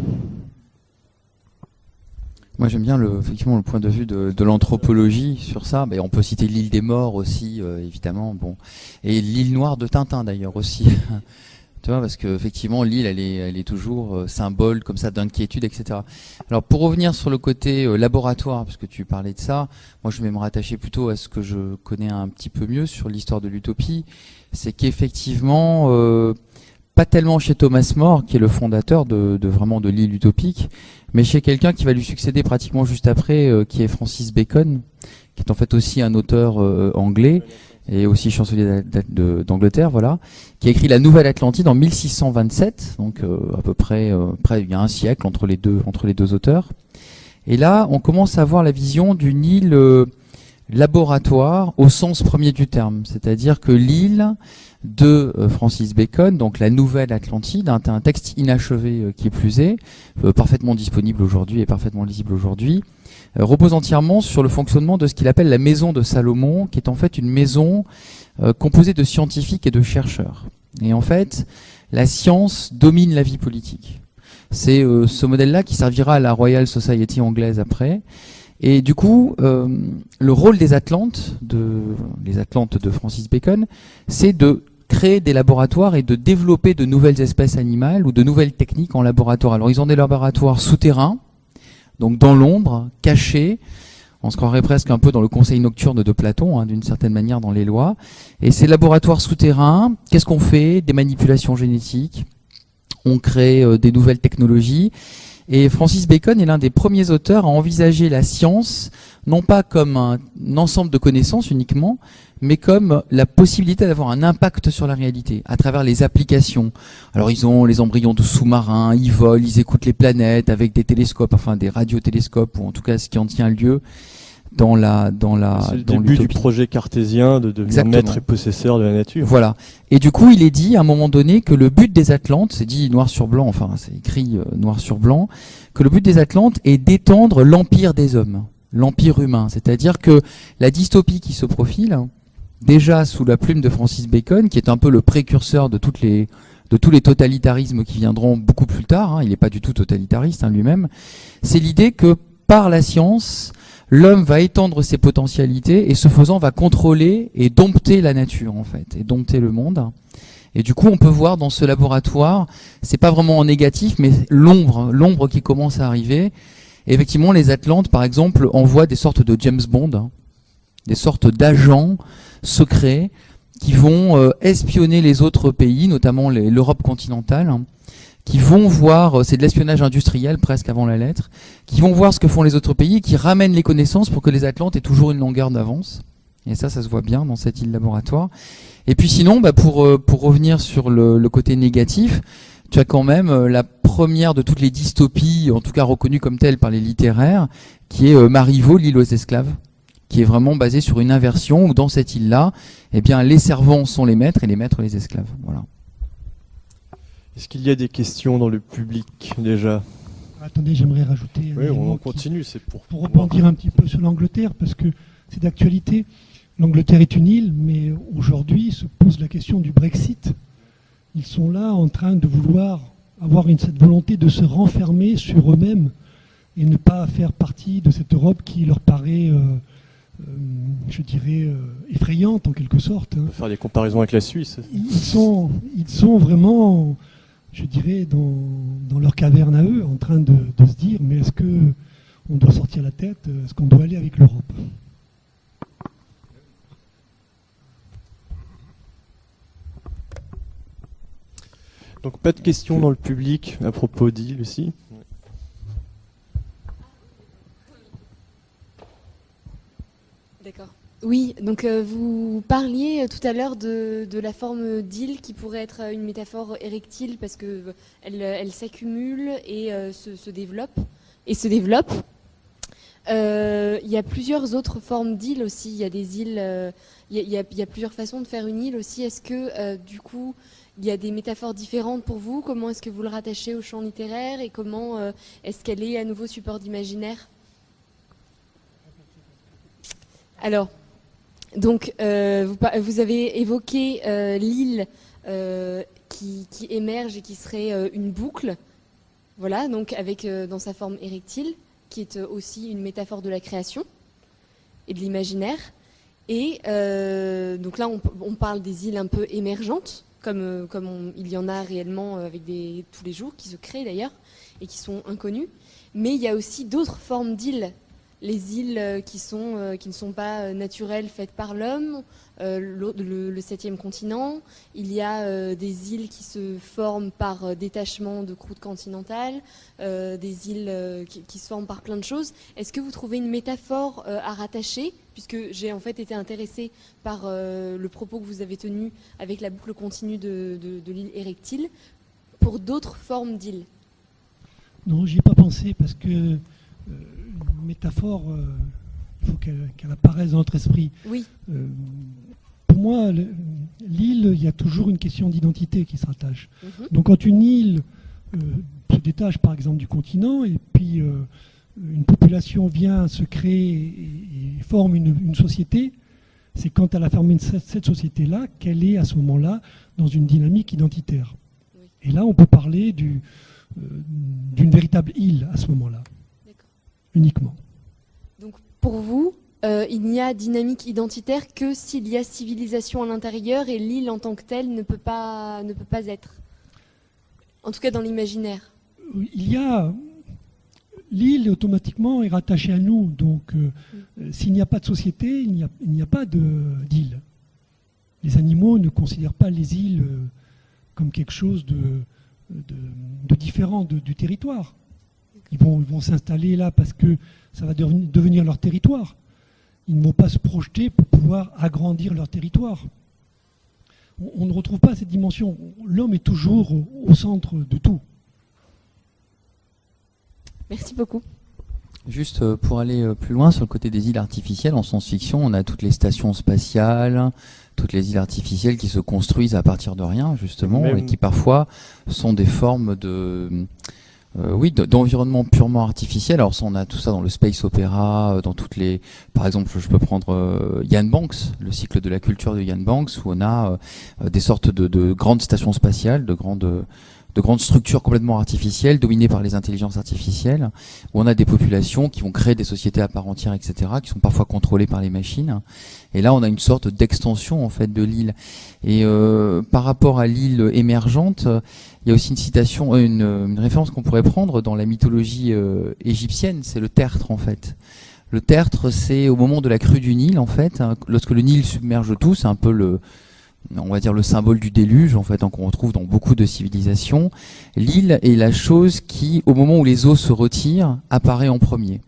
Moi j'aime bien le, effectivement le point de vue de, l'anthropologie sur ça. Mais on peut citer l'île des morts aussi, euh, évidemment. Bon, et l'île noire de Tintin d'ailleurs aussi. tu vois, parce que effectivement l'île elle est, elle est toujours euh, symbole comme ça d'inquiétude, etc. Alors pour revenir sur le côté euh, laboratoire, parce que tu parlais de ça, moi je vais me rattacher plutôt à ce que je connais un petit peu mieux sur l'histoire de l'utopie, c'est qu'effectivement pas tellement chez Thomas More, qui est le fondateur de, de vraiment de l'île utopique, mais chez quelqu'un qui va lui succéder pratiquement juste après, euh, qui est Francis Bacon, qui est en fait aussi un auteur euh, anglais et aussi chancelier d'Angleterre, voilà, qui a écrit la Nouvelle Atlantide en 1627, donc euh, à peu près, près il y a un siècle entre les deux entre les deux auteurs. Et là, on commence à voir la vision d'une île laboratoire au sens premier du terme, c'est-à-dire que l'île de euh, Francis Bacon, donc la Nouvelle Atlantide, un, un texte inachevé euh, qui plus est, euh, parfaitement disponible aujourd'hui et parfaitement lisible aujourd'hui, repose entièrement sur le fonctionnement de ce qu'il appelle la maison de Salomon, qui est en fait une maison composée de scientifiques et de chercheurs. Et en fait, la science domine la vie politique. C'est ce modèle-là qui servira à la Royal Society anglaise après. Et du coup, le rôle des Atlantes, les Atlantes de Francis Bacon, c'est de créer des laboratoires et de développer de nouvelles espèces animales ou de nouvelles techniques en laboratoire. Alors ils ont des laboratoires souterrains, donc dans l'ombre, cachés. On se croirait presque un peu dans le conseil nocturne de Platon, hein, d'une certaine manière dans les lois. Et ces laboratoires souterrains, qu'est-ce qu'on fait? Des manipulations génétiques, on crée euh, des nouvelles technologies. Et Francis Bacon est l'un des premiers auteurs à envisager la science, non pas comme un ensemble de connaissances uniquement, mais comme la possibilité d'avoir un impact sur la réalité à travers les applications. Alors ils ont les embryons de sous-marins, ils volent, ils écoutent les planètes avec des télescopes, enfin des radiotélescopes, ou en tout cas ce qui en tient lieu dans la dans la C'est le début du projet cartésien de devenir maître et possesseur de la nature. Voilà. Et du coup, il est dit à un moment donné que le but des Atlantes, c'est dit noir sur blanc, enfin c'est écrit euh, noir sur blanc, que le but des Atlantes est d'étendre l'empire des hommes, l'empire humain. C'est-à-dire que la dystopie qui se profile, déjà sous la plume de Francis Bacon, qui est un peu le précurseur de toutes les de tous les totalitarismes qui viendront beaucoup plus tard, hein, il n'est pas du tout totalitariste hein, lui-même, c'est l'idée que par la science, l'homme va étendre ses potentialités et ce faisant va contrôler et dompter la nature en fait, et dompter le monde. Et du coup, on peut voir dans ce laboratoire, c'est pas vraiment en négatif, mais l'ombre, l'ombre qui commence à arriver. Effectivement, les Atlantes, par exemple, envoient des sortes de James Bond, hein, des sortes d'agents secrets qui vont euh, espionner les autres pays, notamment l'Europe continentale, hein, qui vont voir, euh, c'est de l'espionnage industriel presque avant la lettre, qui vont voir ce que font les autres pays, qui ramènent les connaissances pour que les Atlantes aient toujours une longueur d'avance. Et ça, ça se voit bien dans cette île laboratoire. Et puis sinon, bah pour, euh, pour revenir sur le, le côté négatif, tu as quand même la première de toutes les dystopies, en tout cas reconnues comme telles par les littéraires, qui est Marivaux, l'île aux esclaves, qui est vraiment basée sur une inversion où dans cette île-là, eh bien, les servants sont les maîtres et les maîtres les esclaves. Voilà. Est-ce qu'il y a des questions dans le public déjà? Attendez, j'aimerais rajouter. Oui, on continue, c'est pour. Pour rebondir un petit peu sur l'Angleterre, parce que c'est d'actualité. L'Angleterre est une île, mais aujourd'hui se pose la question du Brexit. Ils sont là en train de vouloir avoir une, cette volonté de se renfermer sur eux-mêmes et ne pas faire partie de cette Europe qui leur paraît, euh, euh, je dirais, euh, effrayante en quelque sorte. Hein. Faire des comparaisons avec la Suisse. Ils sont, ils sont vraiment je dirais, dans, leur caverne à eux, en train de, se dire, mais est-ce que on doit sortir la tête Est-ce qu'on doit aller avec l'Europe? Donc pas de questions dans le public à propos d'île ici Oui, donc euh, vous parliez euh, tout à l'heure de, la forme d'île qui pourrait être une métaphore érectile parce qu'elle elle, s'accumule et euh, se, développe. Et se développe. Il y a plusieurs autres formes d'îles aussi. Il y a des îles, il y, a plusieurs façons de faire une île aussi. Est-ce que du coup, il y a des métaphores différentes pour vous? Comment est-ce que vous le rattachez au champ littéraire et comment est-ce qu'elle est à nouveau support d'imaginaire? Alors, donc, euh, vous, avez évoqué euh, l'île euh, qui, émerge et qui serait une boucle, voilà, donc avec dans sa forme érectile, qui est aussi une métaphore de la création et de l'imaginaire. Et donc là, on, parle des îles un peu émergentes, comme, comme il y en a réellement avec des, tous les jours, qui se créent d'ailleurs, et qui sont inconnues. Mais il y a aussi d'autres formes d'îles les îles euh, qui, sont, euh, qui ne sont pas euh, naturelles faites par l'homme, le, septième continent. Il y a des îles qui se forment par détachement de croûte continentale, des îles qui, se forment par plein de choses. Est-ce que vous trouvez une métaphore à rattacher? Puisque j'ai en fait été intéressée par le propos que vous avez tenu avec la boucle continue de, l'île érectile pour d'autres formes d'îles. Non, j'y ai pas pensé parce que métaphore, euh, il faut qu'elle apparaisse dans notre esprit. Oui. Euh, pour moi, l'île, il y a toujours une question d'identité qui se rattache. Mhm. Donc quand une île euh, se détache par exemple du continent et puis une population vient se créer et, forme une, société, c'est quand elle a formé cette, société-là qu'elle est à ce moment-là dans une dynamique identitaire. Et là, on peut parler d'une véritable île à ce moment-là uniquement. Donc pour vous, euh, il n'y a dynamique identitaire que s'il y a civilisation à l'intérieur et l'île en tant que telle ne peut pas, ne peut pas être. En tout cas dans l'imaginaire. Il y a l'île automatiquement est rattachée à nous. Donc euh, mm. s'il n'y a pas de société, il n'y a, pas d'île. Les animaux ne considèrent pas les îles euh, comme quelque chose de, de, différent du territoire. Ils vont, s'installer là parce que ça va devenir leur territoire. Ils ne vont pas se projeter pour pouvoir agrandir leur territoire. On, ne retrouve pas cette dimension. L'homme est toujours au, centre de tout. Merci beaucoup. Juste euh, pour aller euh, plus loin sur le côté des îles artificielles, en science-fiction, on a toutes les stations spatiales, toutes les îles artificielles qui se construisent à partir de rien, justement, et qui parfois sont des formes de euh, oui, d'environnement purement artificiel. Alors on a tout ça dans le space opéra, euh, dans toutes les, par exemple, je peux prendre euh, Banks, le cycle de la culture de Yann Banks, où on a des sortes de, grandes stations spatiales, de grandes de grandes structures complètement artificielles, dominées par les intelligences artificielles, où on a des populations qui vont créer des sociétés à part entière, etc., qui sont parfois contrôlées par les machines. Et là, on a une sorte d'extension en fait de l'île. Et par rapport à l'île émergente, il y a aussi une citation, euh, une, référence qu'on pourrait prendre dans la mythologie euh, égyptienne, c'est le tertre en fait. Le tertre, c'est au moment de la crue du Nil en fait, hein, lorsque le Nil submerge tout, c'est un peu le, on va dire le symbole du déluge en fait, hein, qu'on retrouve dans beaucoup de civilisations. L'île est la chose qui, au moment où les eaux se retirent, apparaît en premier.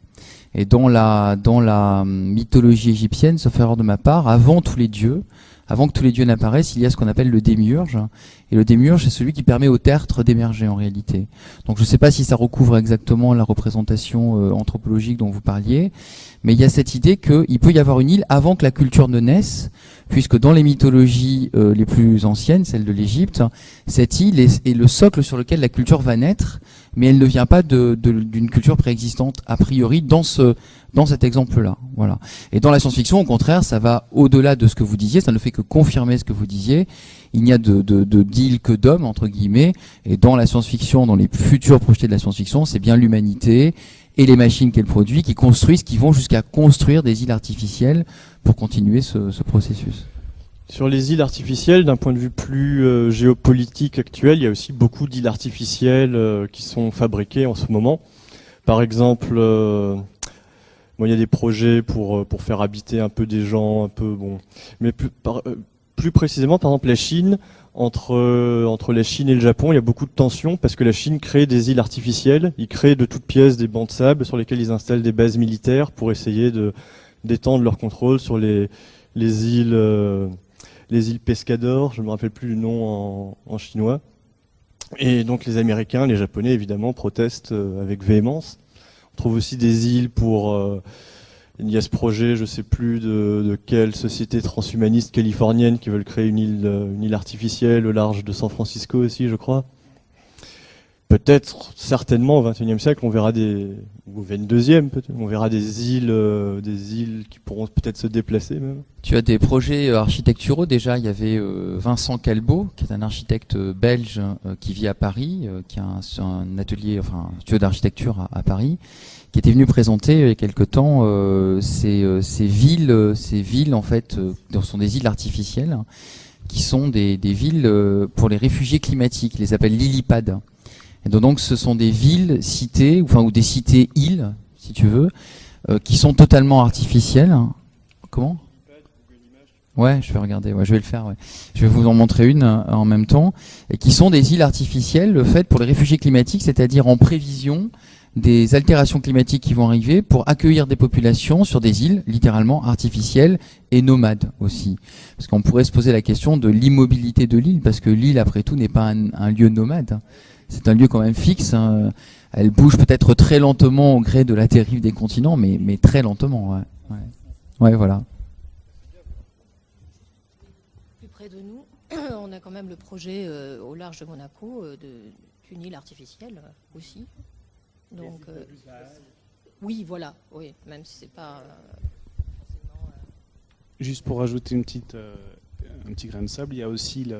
Et dans la, dans la mythologie égyptienne, sauf erreur de ma part, avant tous les dieux, avant que tous les dieux n'apparaissent, il y a ce qu'on appelle le démiurge. Et le démiurge, c'est celui qui permet au tertre d'émerger en réalité. Donc je ne sais pas si ça recouvre exactement la représentation euh, anthropologique dont vous parliez, mais il y a cette idée qu'il peut y avoir une île avant que la culture ne naisse, puisque dans les mythologies euh, les plus anciennes, celle de l'Égypte, cette île est, est, le socle sur lequel la culture va naître, mais elle ne vient pas d'une de, culture préexistante a priori dans ce dans cet exemple-là. Voilà. Et dans la science-fiction, au contraire, ça va au-delà de ce que vous disiez, ça ne fait que confirmer ce que vous disiez. Il n'y a de, de, de que d'hommes, entre guillemets, et dans la science-fiction, dans les futurs projetés de la science-fiction, c'est bien l'humanité et les machines qu'elle produit qui construisent, qui vont jusqu'à construire des îles artificielles pour continuer ce, ce processus. Sur les îles artificielles, d'un point de vue plus euh, géopolitique actuel, il y a aussi beaucoup d'îles artificielles euh, qui sont fabriquées en ce moment. Par exemple, euh, Bon, il y a des projets pour, euh, pour faire habiter un peu des gens, un peu bon. Mais plus, plus précisément, par exemple, la Chine, entre, entre la Chine et le Japon, il y a beaucoup de tensions parce que la Chine crée des îles artificielles. Ils créent de toutes pièces des bancs de sable sur lesquels ils installent des bases militaires pour essayer d'étendre leur contrôle sur les, les îles les îles Pescador, je ne me rappelle plus le nom en, chinois. Et donc les Américains, les Japonais évidemment protestent avec véhémence trouve aussi des îles pour... Euh, il y a ce projet, je sais plus de, de, quelle société transhumaniste californienne qui veulent créer une île, euh, une île artificielle au large de San Francisco aussi, je crois. Peut-être, certainement, au XXIe siècle, on verra des, ou au XXIe peut-être, on verra des îles, euh, des îles qui pourront peut-être se déplacer même. Tu as des projets euh, architecturaux déjà. Il y avait euh, Vincent Calbeau, qui est un architecte belge qui vit à Paris, qui a un, atelier, enfin, un studio d'architecture à, Paris, qui était venu présenter il y a quelque temps ces, villes, ces villes en fait, ce sont des îles artificielles, qui sont des, des villes pour les réfugiés climatiques. Ils les appellent lilipad. Donc, ce sont des villes, cités, enfin, ou des cités-îles, si tu veux, euh, qui sont totalement artificielles. Comment? Ouais, je vais regarder, ouais, je vais le faire. Ouais. Je vais vous en montrer une euh, en même temps. Et qui sont des îles artificielles faites pour les réfugiés climatiques, c'est-à-dire en prévision des altérations climatiques qui vont arriver pour accueillir des populations sur des îles littéralement artificielles et nomades aussi. Parce qu'on pourrait se poser la question de l'immobilité de l'île, parce que l'île, après tout, n'est pas un, lieu nomade. C'est un lieu quand même fixe. Hein. Elle bouge peut-être très lentement au gré de la dérive des continents, mais, mais très lentement. Ouais. Ouais. ouais, voilà. Plus près de nous, on a quand même le projet euh, au large de Monaco euh, d'une île artificielle aussi. Donc, euh, oui, voilà, oui, même si c'est pas forcément. Juste pour ajouter une petite, un petit grain de sable, il y a aussi,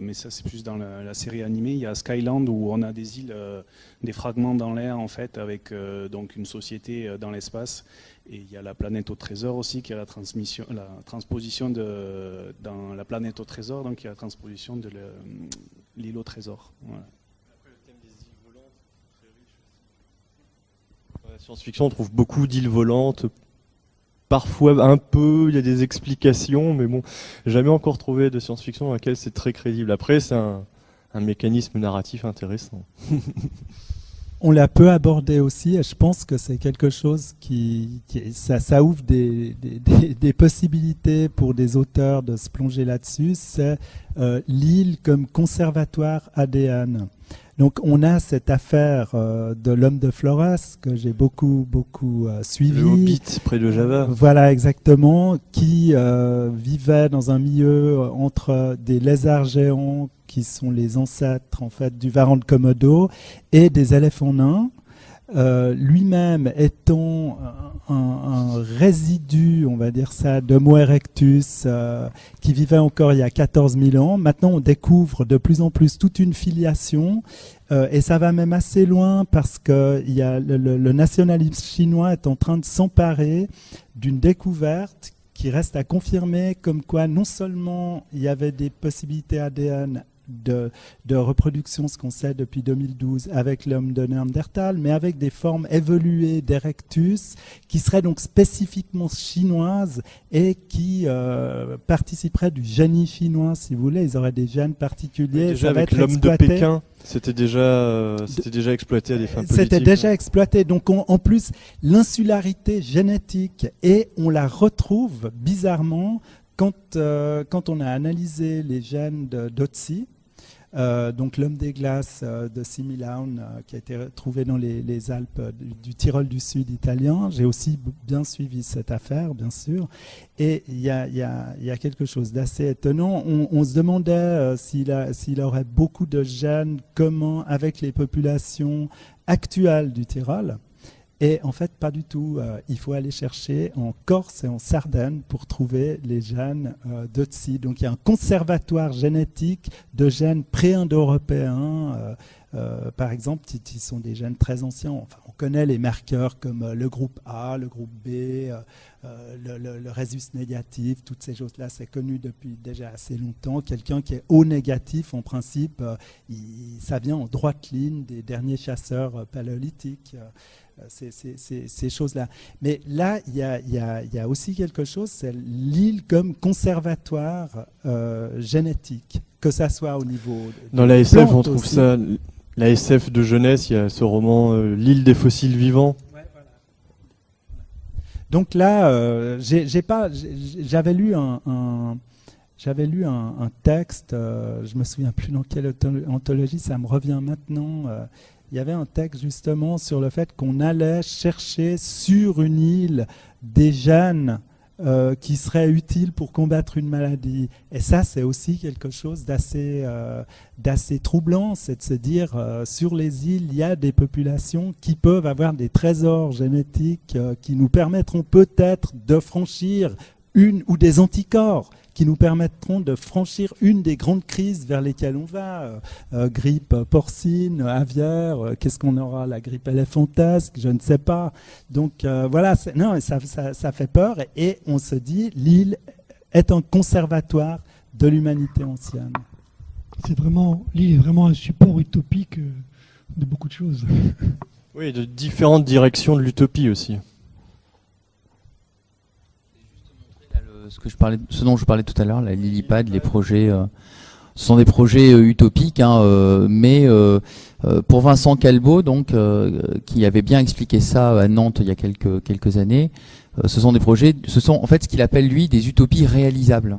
mais ça c'est plus dans la, série animée, il y a Skyland où on a des îles, euh, des fragments dans l'air en fait, avec euh, donc une société dans l'espace. Et il y a la planète au trésor aussi, qui a la, transmission, la transposition de, la planète au trésor, donc il y a la transposition de l'île au trésor. Voilà. science-fiction, on trouve beaucoup d'îles volantes. Parfois un peu, il y a des explications, mais bon, jamais encore trouvé de science-fiction dans laquelle c'est très crédible. Après, c'est un, mécanisme narratif intéressant. on l'a peu abordé aussi, et je pense que c'est quelque chose qui, ça, ouvre des, possibilités pour des auteurs de se plonger là-dessus. C'est euh, l'île comme conservatoire ADN. Donc on a cette affaire euh, de l'homme de Flores que j'ai beaucoup beaucoup euh, suivi. Le Hobbit près de Java. Voilà exactement, qui euh, vivait dans un milieu entre des lézards géants qui sont les ancêtres en fait du varan de Komodo et des éléphants nains. Euh, lui-même étant un, résidu, on va dire ça, d'Homo erectus euh, qui vivait encore il y a 14 000 ans. Maintenant, on découvre de plus en plus toute une filiation euh, et ça va même assez loin parce que y a le, le nationalisme chinois est en train de s'emparer d'une découverte qui reste à confirmer comme quoi non seulement il y avait des possibilités ADN de, de, reproduction, ce qu'on sait depuis 2012 avec l'homme de Néandertal, mais avec des formes évoluées d'Erectus qui seraient donc spécifiquement chinoises et qui euh, participeraient du génie chinois, si vous voulez. Ils auraient des gènes particuliers. déjà avec l'homme de Pékin, c'était déjà, euh, c'était déjà exploité à des fins politiques. C'était déjà exploité. Donc on, en plus, l'insularité génétique, et on la retrouve bizarrement quand, quand on a analysé les gènes d'Otsi, euh, donc l'homme des glaces euh, de Similaun, euh, qui a été trouvé dans les, Alpes du, Tyrol du Sud italien. J'ai aussi bien suivi cette affaire, bien sûr. Et il y, a, quelque chose d'assez étonnant. On, se demandait s'il aurait beaucoup de gènes communs avec les populations actuelles du Tyrol. Et en fait, pas du tout. Euh, il faut aller chercher en Corse et en Sardaigne pour trouver les gènes euh, d'Otsi. Donc il y a un conservatoire génétique de gènes pré-indo-européens. Euh, par exemple, qui sont des gènes très anciens. On connaît les marqueurs comme le groupe A, le groupe B, le, le, négatif, toutes ces choses-là, c'est connu depuis déjà assez longtemps. Quelqu'un qui est O négatif, en principe, ça vient en droite ligne des derniers chasseurs paléolithiques. Euh, ces, choses-là. Mais là, il y, a, aussi quelque chose, c'est l'île comme conservatoire euh, génétique, que ça soit au niveau... Dans la SF, on trouve ça... La SF de jeunesse, il y a ce roman euh, L'île des fossiles vivants. Donc là, j'ai pas, j'avais lu un, j'avais lu un, texte, je me souviens plus dans quelle anthologie, ça me revient maintenant il y avait un texte justement sur le fait qu'on allait chercher sur une île des gènes euh, qui seraient utiles pour combattre une maladie. Et ça, c'est aussi quelque chose d'assez euh, troublant, c'est de se dire, euh, sur les îles, il y a des populations qui peuvent avoir des trésors génétiques qui nous permettront peut-être de franchir une ou des anticorps qui nous permettront de franchir une des grandes crises vers lesquelles on va. Euh, euh, grippe porcine, aviaire, euh, qu'est-ce qu'on aura La grippe éléphantasque, je ne sais pas. Donc voilà, non, ça, ça, fait peur et on se dit l'île est un conservatoire de l'humanité ancienne. C'est vraiment l'île est vraiment un support utopique de beaucoup de choses. Oui, de différentes directions de l'utopie aussi. Parlais, ce dont je parlais tout à l'heure, la Lilipad, les projets, euh, ce sont des projets euh, utopiques, hein, euh, mais pour Vincent Calbo, donc, qui avait bien expliqué ça à Nantes il y a quelques, années, ce sont des projets, ce sont en fait ce qu'il appelle lui des utopies réalisables.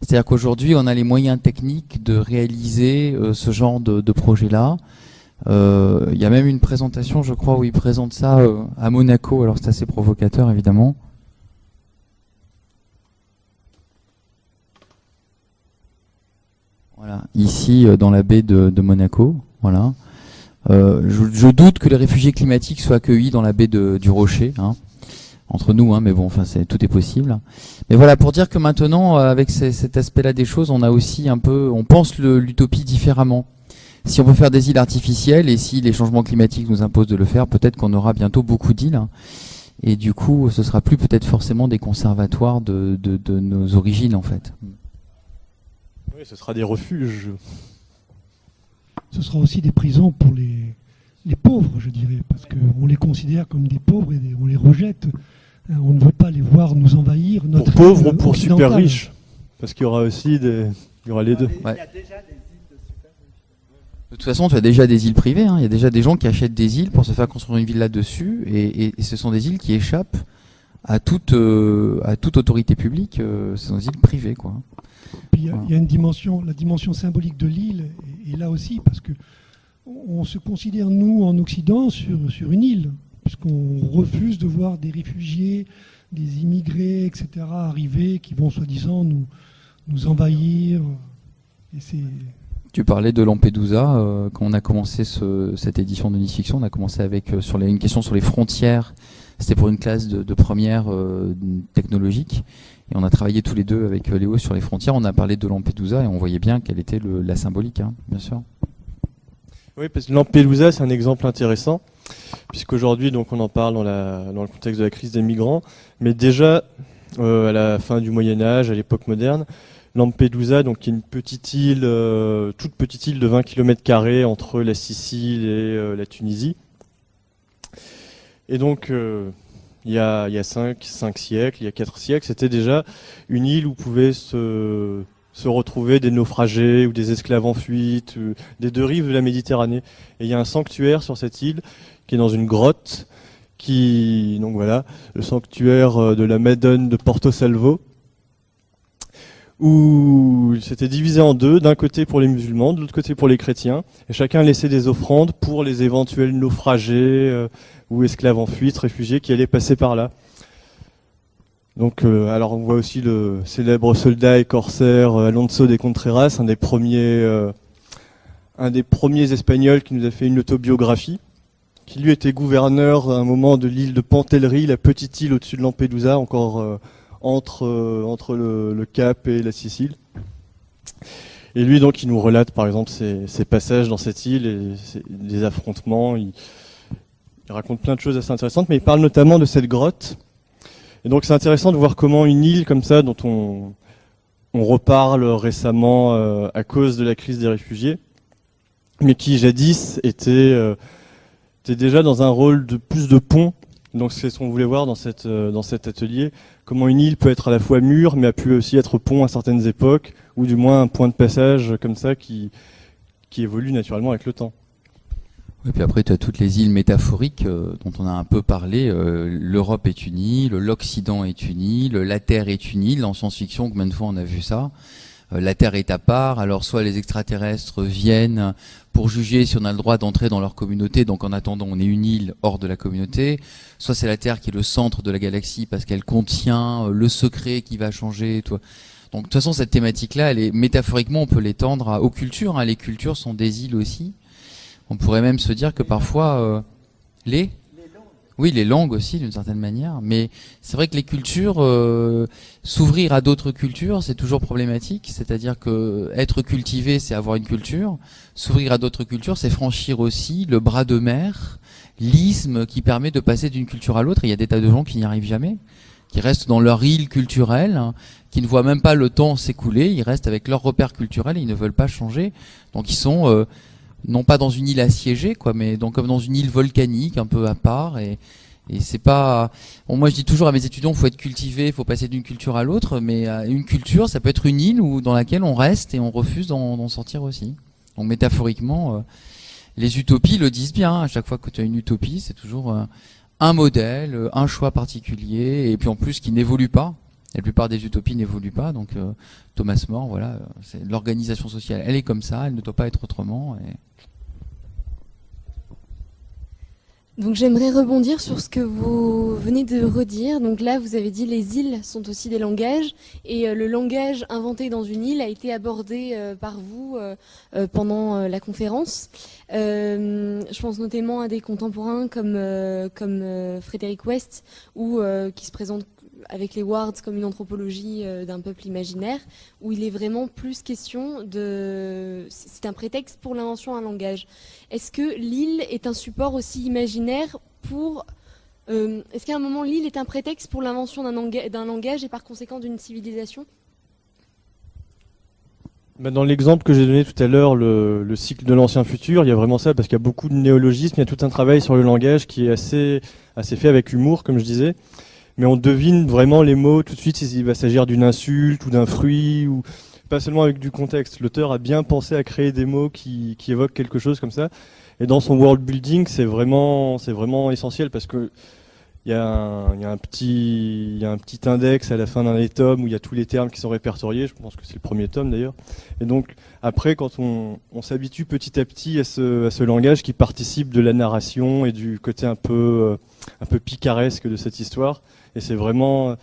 C'est-à-dire qu'aujourd'hui, on a les moyens techniques de réaliser ce genre de, de projet-là. Il y a même une présentation, je crois, où il présente ça à Monaco. Alors c'est assez provocateur, évidemment. Voilà, ici euh, dans la baie de, Monaco. Voilà. Euh, je, doute que les réfugiés climatiques soient accueillis dans la baie du Rocher, hein, entre nous, hein, mais bon, enfin, tout est possible. Mais voilà, pour dire que maintenant, euh, avec cet aspect-là des choses, on a aussi un peu, on pense l'utopie différemment. Si on peut faire des îles artificielles et si les changements climatiques nous imposent de le faire, peut-être qu'on aura bientôt beaucoup d'îles. Hein. et du coup, ce sera plus peut-être forcément des conservatoires de, de nos origines, en fait. Oui, ce sera des refuges. Ce sera aussi des prisons pour les, les pauvres, je dirais, parce qu'on les considère comme des pauvres et on les rejette. Hein, on ne veut pas les voir nous envahir. pour pauvres ou pour super riches Parce qu'il y aura aussi des... Il y aura les deux. Il y a déjà des îles de toute façon, tu as déjà des îles privées. Hein. Il y a déjà des gens qui achètent des îles pour se faire construire une ville là-dessus. Et, ce sont des îles qui échappent à toute, euh, à toute autorité publique. Euh, ce sont des îles privées. Quoi il y, a une dimension, la dimension symbolique de l'île est, là aussi, parce que on se considère, nous, en Occident, sur, sur une île, puisqu'on refuse de voir des réfugiés, des immigrés, etc., arriver, qui vont soi-disant nous, nous envahir. Et tu parlais de Lampedusa, euh, quand on a commencé cette édition de Nice Fiction, on a commencé avec euh, sur une question sur les frontières, c'était pour une classe de, première euh, technologique, et on a travaillé tous les deux avec euh, Léo sur les frontières. On a parlé de Lampedusa et on voyait bien quelle était la symbolique, hein, bien sûr. Oui, parce que Lampedusa, c'est un exemple intéressant, puisqu'aujourd'hui, on en parle dans, le contexte de la crise des migrants, mais déjà, euh, à la fin du Moyen-Âge, à l'époque moderne, Lampedusa, donc, qui est une petite île, euh, toute petite île de 20 km entre la Sicile et la Tunisie. Et donc, il y a, il y a 5, siècles, il y a 4 siècles, c'était déjà une île où pouvaient se, se retrouver des naufragés ou des esclaves en fuite, des deux rives de la Méditerranée. Et il y a un sanctuaire sur cette île qui est dans une grotte, qui donc voilà, le sanctuaire euh, de la Madone de Porto Salvo. où c'était divisé en deux, d'un côté pour les musulmans, de l'autre côté pour les chrétiens, et chacun laissait des offrandes pour les éventuels naufragés euh, ou esclaves en fuite, réfugiés qui allaient passer par là. Donc, euh, alors on voit aussi le célèbre soldat et corsaire euh, Alonso de Contreras, un des premiers, un des premiers Espagnols qui nous a fait une autobiographie, qui lui était gouverneur à un moment de l'île de Pantellerie, la petite île au-dessus de Lampedusa, encore entre, euh, entre le, Cap et la Sicile. Et lui, donc, il nous relate, par exemple, ses, passages dans cette île et des affrontements. Raconte plein de choses assez intéressantes, mais il parle notamment de cette grotte. Et donc, c'est intéressant de voir comment une île comme ça, dont on, on reparle récemment euh, à cause de la crise des réfugiés, mais qui jadis était, euh, était déjà dans un rôle de plus de pont. Donc, c'est ce qu'on voulait voir dans, cette, dans cet atelier comment une île peut être à la fois mur, mais a pu aussi être pont à certaines époques, ou du moins un point de passage comme ça qui, qui évolue naturellement avec le temps. Et puis après, tu as toutes les îles métaphoriques euh, dont on a un peu parlé. Euh, L'Europe est une île, l'Occident est une île, la Terre est une île. En science-fiction, combien de fois on a vu ça? Euh, La Terre est à part, alors soit les extraterrestres viennent pour juger si on a le droit d'entrer dans leur communauté, donc en attendant on est une île hors de la communauté, soit c'est la Terre qui est le centre de la galaxie parce qu'elle contient euh, le secret qui va changer. Toi. Donc de toute façon cette thématique-là, métaphoriquement on peut l'étendre aux cultures. Hein. Les cultures sont des îles aussi. On pourrait même se dire que parfois euh, les oui, les langues aussi, d'une certaine manière. Mais c'est vrai que les cultures, euh, s'ouvrir à d'autres cultures, c'est toujours problématique. C'est-à-dire que être cultivé, c'est avoir une culture. S'ouvrir à d'autres cultures, c'est franchir aussi le bras de mer, l'isme qui permet de passer d'une culture à l'autre. Il y a des tas de gens qui n'y arrivent jamais, qui restent dans leur île culturelle, hein, qui ne voient même pas le temps s'écouler. Ils restent avec leurs repères culturels et ils ne veulent pas changer. Donc ils sont euh, non pas dans une île assiégée, quoi, mais donc comme dans une île volcanique, un peu à part. Et, c'est pas. Moi, je dis toujours à mes étudiants, faut être cultivé, faut passer d'une culture à l'autre, mais euh, une culture, ça peut être une île où, dans laquelle on reste et on refuse d'en sortir aussi. Donc métaphoriquement, euh, les utopies le disent bien. À chaque fois que tu as une utopie, c'est toujours euh, un modèle, un choix particulier, et puis en plus qui n'évolue pas. La plupart des utopies n'évoluent pas. Donc Thomas More, voilà, l'organisation sociale. Elle est comme ça, elle ne doit pas être autrement. Donc j'aimerais rebondir sur ce que vous venez de redire. Donc là, vous avez dit les îles sont aussi des langages et euh, le langage inventé dans une île a été abordé euh, par vous euh, pendant la conférence. je pense notamment à des contemporains comme comme Frédéric West ou qui se présente avec les Wards comme une anthropologie euh, d'un peuple imaginaire, où il est vraiment plus question de... C'est un prétexte pour l'invention d'un langage. Est-ce que l'île est un support aussi imaginaire pour... Euh, est-ce qu'à un moment, l'île est un prétexte pour l'invention d'un langage et par conséquent d'une civilisation? Bah, dans l'exemple que j'ai donné tout à l'heure, le, le, cycle de l'ancien futur, il y a vraiment ça, parce qu'il y a beaucoup de néologismes, il y a tout un travail sur le langage qui est assez, assez fait avec humour, comme je disais mais on devine vraiment les mots tout de suite s'il va s'agir d'une insulte ou d'un fruit, ou pas seulement avec du contexte. L'auteur a bien pensé à créer des mots qui, évoquent quelque chose comme ça. Et dans son world building, c'est vraiment, c'est vraiment essentiel parce que il y, a un, petit, index à la fin d'un des tomes où il y a tous les termes qui sont répertoriés. Je pense que c'est le premier tome d'ailleurs. Et donc après, quand on, s'habitue petit à petit à ce, langage qui participe de la narration et du côté un peu, euh, un picaresque de cette histoire, et c'est vraiment,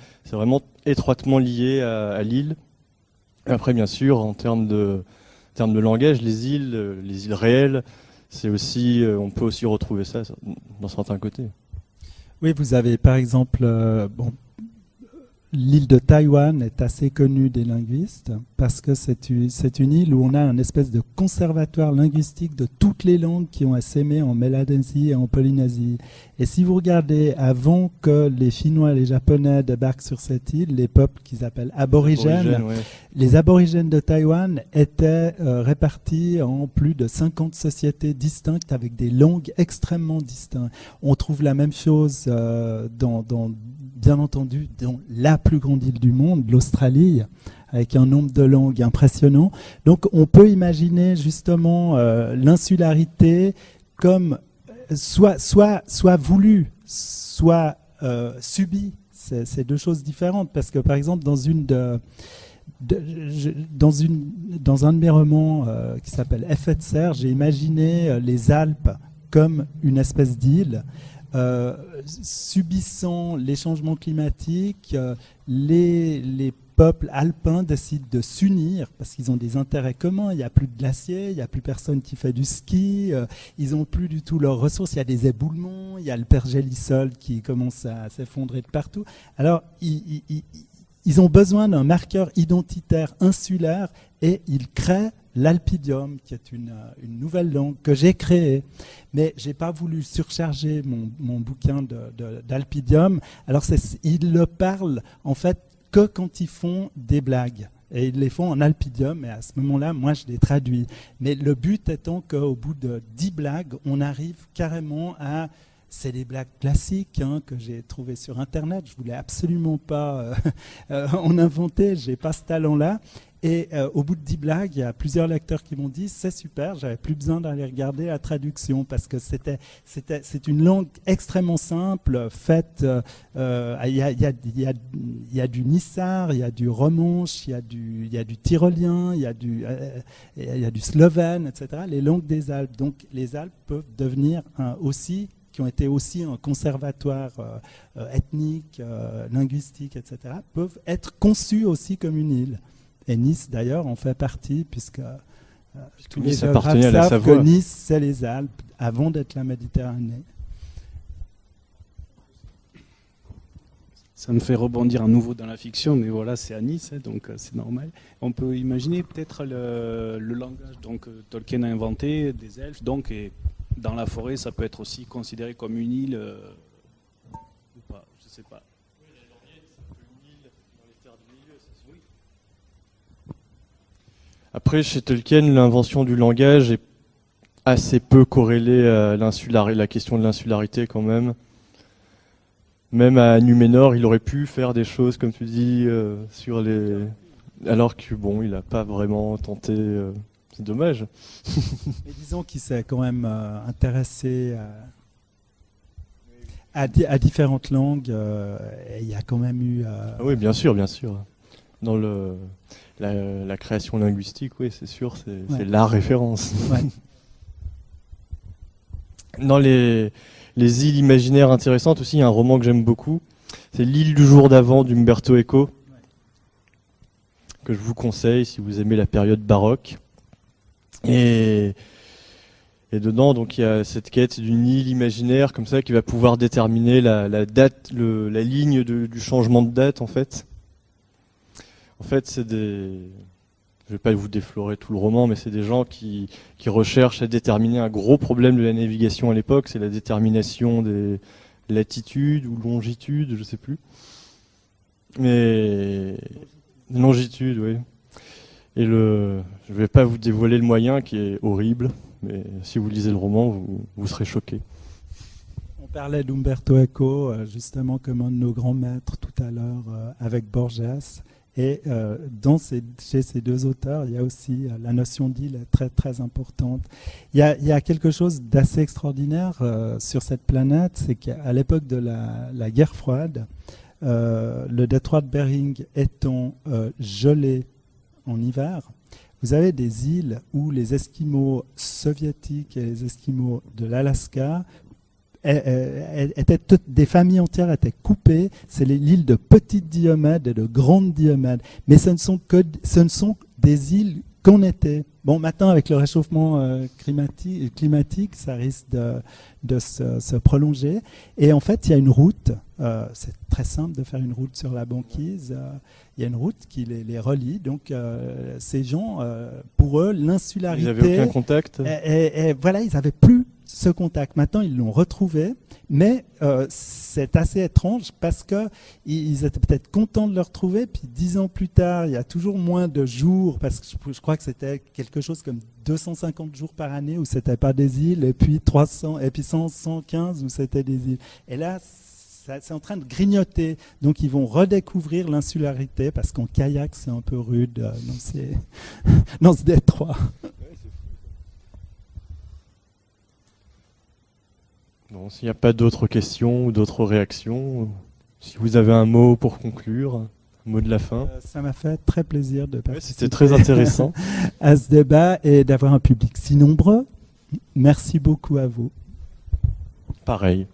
étroitement lié à, à l'île. Après, bien sûr, en termes de, en termes de langage, les îles, les îles réelles, aussi, euh, on peut aussi retrouver ça dans certains côtés. Oui, vous avez par exemple, euh, bon, L'île de Taïwan est assez connue des linguistes parce que c'est une île où on a un espèce de conservatoire linguistique de toutes les langues qui ont assémé en Mélanésie et en Polynésie. Et si vous regardez avant que les Chinois et les Japonais débarquent sur cette île, les peuples qu'ils appellent aborigènes, les aborigènes de Taïwan étaient euh, répartis en plus de 50 sociétés distinctes avec des langues extrêmement distinctes. On trouve la même chose euh, dans, dans bien entendu dans la plus grande île du monde, l'Australie, avec un nombre de langues impressionnant. Donc on peut imaginer justement euh, l'insularité comme euh, soit, soit, soit voulue, soit euh, subie. C'est deux choses différentes parce que par exemple dans une dans, une, dans un de mes romans qui s'appelle Effet de serre, j'ai imaginé les Alpes comme une espèce d'île. Euh, subissant les changements climatiques, les, les, peuples alpins décident de s'unir parce qu'ils ont des intérêts communs. Il n'y a plus de glaciers, il n'y a plus personne qui fait du ski, ils n'ont plus du tout leurs ressources. Il y a des éboulements, il y a le pergélisol qui commence à s'effondrer de partout. Alors, ils, ils ont besoin d'un marqueur identitaire insulaire et ils créent l'alpidium, qui est une, euh, nouvelle langue que j'ai créée. Mais je n'ai pas voulu surcharger mon, bouquin d'alpidium. Alors, ils le parlent en fait que quand ils font des blagues. Et ils les font en alpidium, et à ce moment-là, moi, je les traduis. Mais le but étant qu'au bout de dix blagues, on arrive carrément à c'est des blagues classiques hein, que j'ai trouvées sur Internet. Je voulais absolument pas euh, euh, en inventer, j'ai pas ce talent-là. Et euh, au bout de dix blagues, il y a plusieurs lecteurs qui m'ont dit c'est super, j'avais plus besoin d'aller regarder la traduction parce que c'était, c'est une langue extrêmement simple, faite. Il y, a, y, a, y, a, du nissar, il y a du romanche, il y a du, y a du tyrolien, il y a du, il y a du slovène, etc. Les langues des Alpes. Donc les Alpes peuvent devenir aussi qui ont été aussi un conservatoire euh, euh, ethnique, euh, linguistique, etc., peuvent être conçus aussi comme une île. Et Nice, d'ailleurs, en fait partie, puisque tous les appartenait à la Savoie. que Nice, c'est les Alpes, avant d'être la Méditerranée. Ça me fait rebondir à nouveau dans la fiction, mais voilà, c'est à Nice, hein, donc c'est normal. On peut imaginer peut-être le, le, langage donc Tolkien a inventé des elfes, donc et dans la forêt, ça peut être aussi considéré comme une île euh, ou pas, je sais pas. Après, chez Tolkien, l'invention du langage est assez peu corrélée à la question de l'insularité quand même. Même à Numénor, il aurait pu faire des choses, comme tu dis, euh, sur les... Alors que bon, il n'a pas vraiment tenté... Euh, c'est dommage. Mais disons qu'il s'est quand même euh, intéressé à, à, différentes langues. Euh, et il y a quand même eu. Euh, ah oui, bien sûr, bien sûr. Dans le, la, création linguistique, oui, c'est sûr, c'est la référence. Dans les, les îles imaginaires intéressantes aussi, il y a un roman que j'aime beaucoup. C'est L'île du jour d'avant d'Umberto Eco, que je vous conseille si vous aimez la période baroque. Et, et dedans, donc, il y a cette quête d'une île imaginaire comme ça qui va pouvoir déterminer la, date, la ligne du changement de date, en fait. En fait, c'est des. Je vais pas vous déflorer tout le roman, mais c'est des gens qui, recherchent à déterminer un gros problème de la navigation à l'époque, c'est la détermination des latitudes ou longitudes, je sais plus. Mais longitude, oui. Et le, je ne vais pas vous dévoiler le moyen qui est horrible, mais si vous lisez le roman, vous, vous serez choqué. On parlait d'Umberto Eco, euh, justement comme un de nos grands maîtres tout à l'heure euh, avec Borges. Et euh, chez ces deux auteurs, il y a aussi la notion d'île très très importante. Il y a, quelque chose d'assez extraordinaire sur cette planète, c'est qu'à l'époque de la, la, guerre froide, le détroit de Bering étant gelé en hiver, vous avez des îles où les Esquimaux soviétiques et les Esquimaux de l'Alaska étaient toutes, des familles entières étaient coupées. C'est l'île de Petite Diomède et de Grande Diomède. Mais ce ne sont que ce ne sont des îles qu'on était. Bon, maintenant, avec le réchauffement euh, climatique, climatique, ça risque de, se, prolonger. Et en fait, il y a une route. Euh, c'est très simple de faire une route sur la banquise. Euh, il y a une route qui les, relie. Donc, ces gens, pour eux, l'insularité. Ils n'avaient aucun contact. Et, voilà, ils n'avaient plus ce contact. Maintenant, ils l'ont retrouvé. Mais euh, c'est assez étrange parce qu'ils étaient peut-être contents de le retrouver, puis dix ans plus tard, il y a toujours moins de jours, parce que je, crois que c'était quelque chose comme 250 jours par année où c'était pas des îles, et puis 300, et puis 115 où c'était des îles. Et là, c'est en train de grignoter. Donc ils vont redécouvrir l'insularité parce qu'en kayak c'est un peu rude euh, dans, ce détroit. S'il n'y a pas d'autres questions ou d'autres réactions, si vous avez un mot pour conclure. Mot de la fin. Euh, ça m'a fait très plaisir de participer. C'était très intéressant. à ce débat et d'avoir un public si nombreux. Merci beaucoup à vous. Pareil.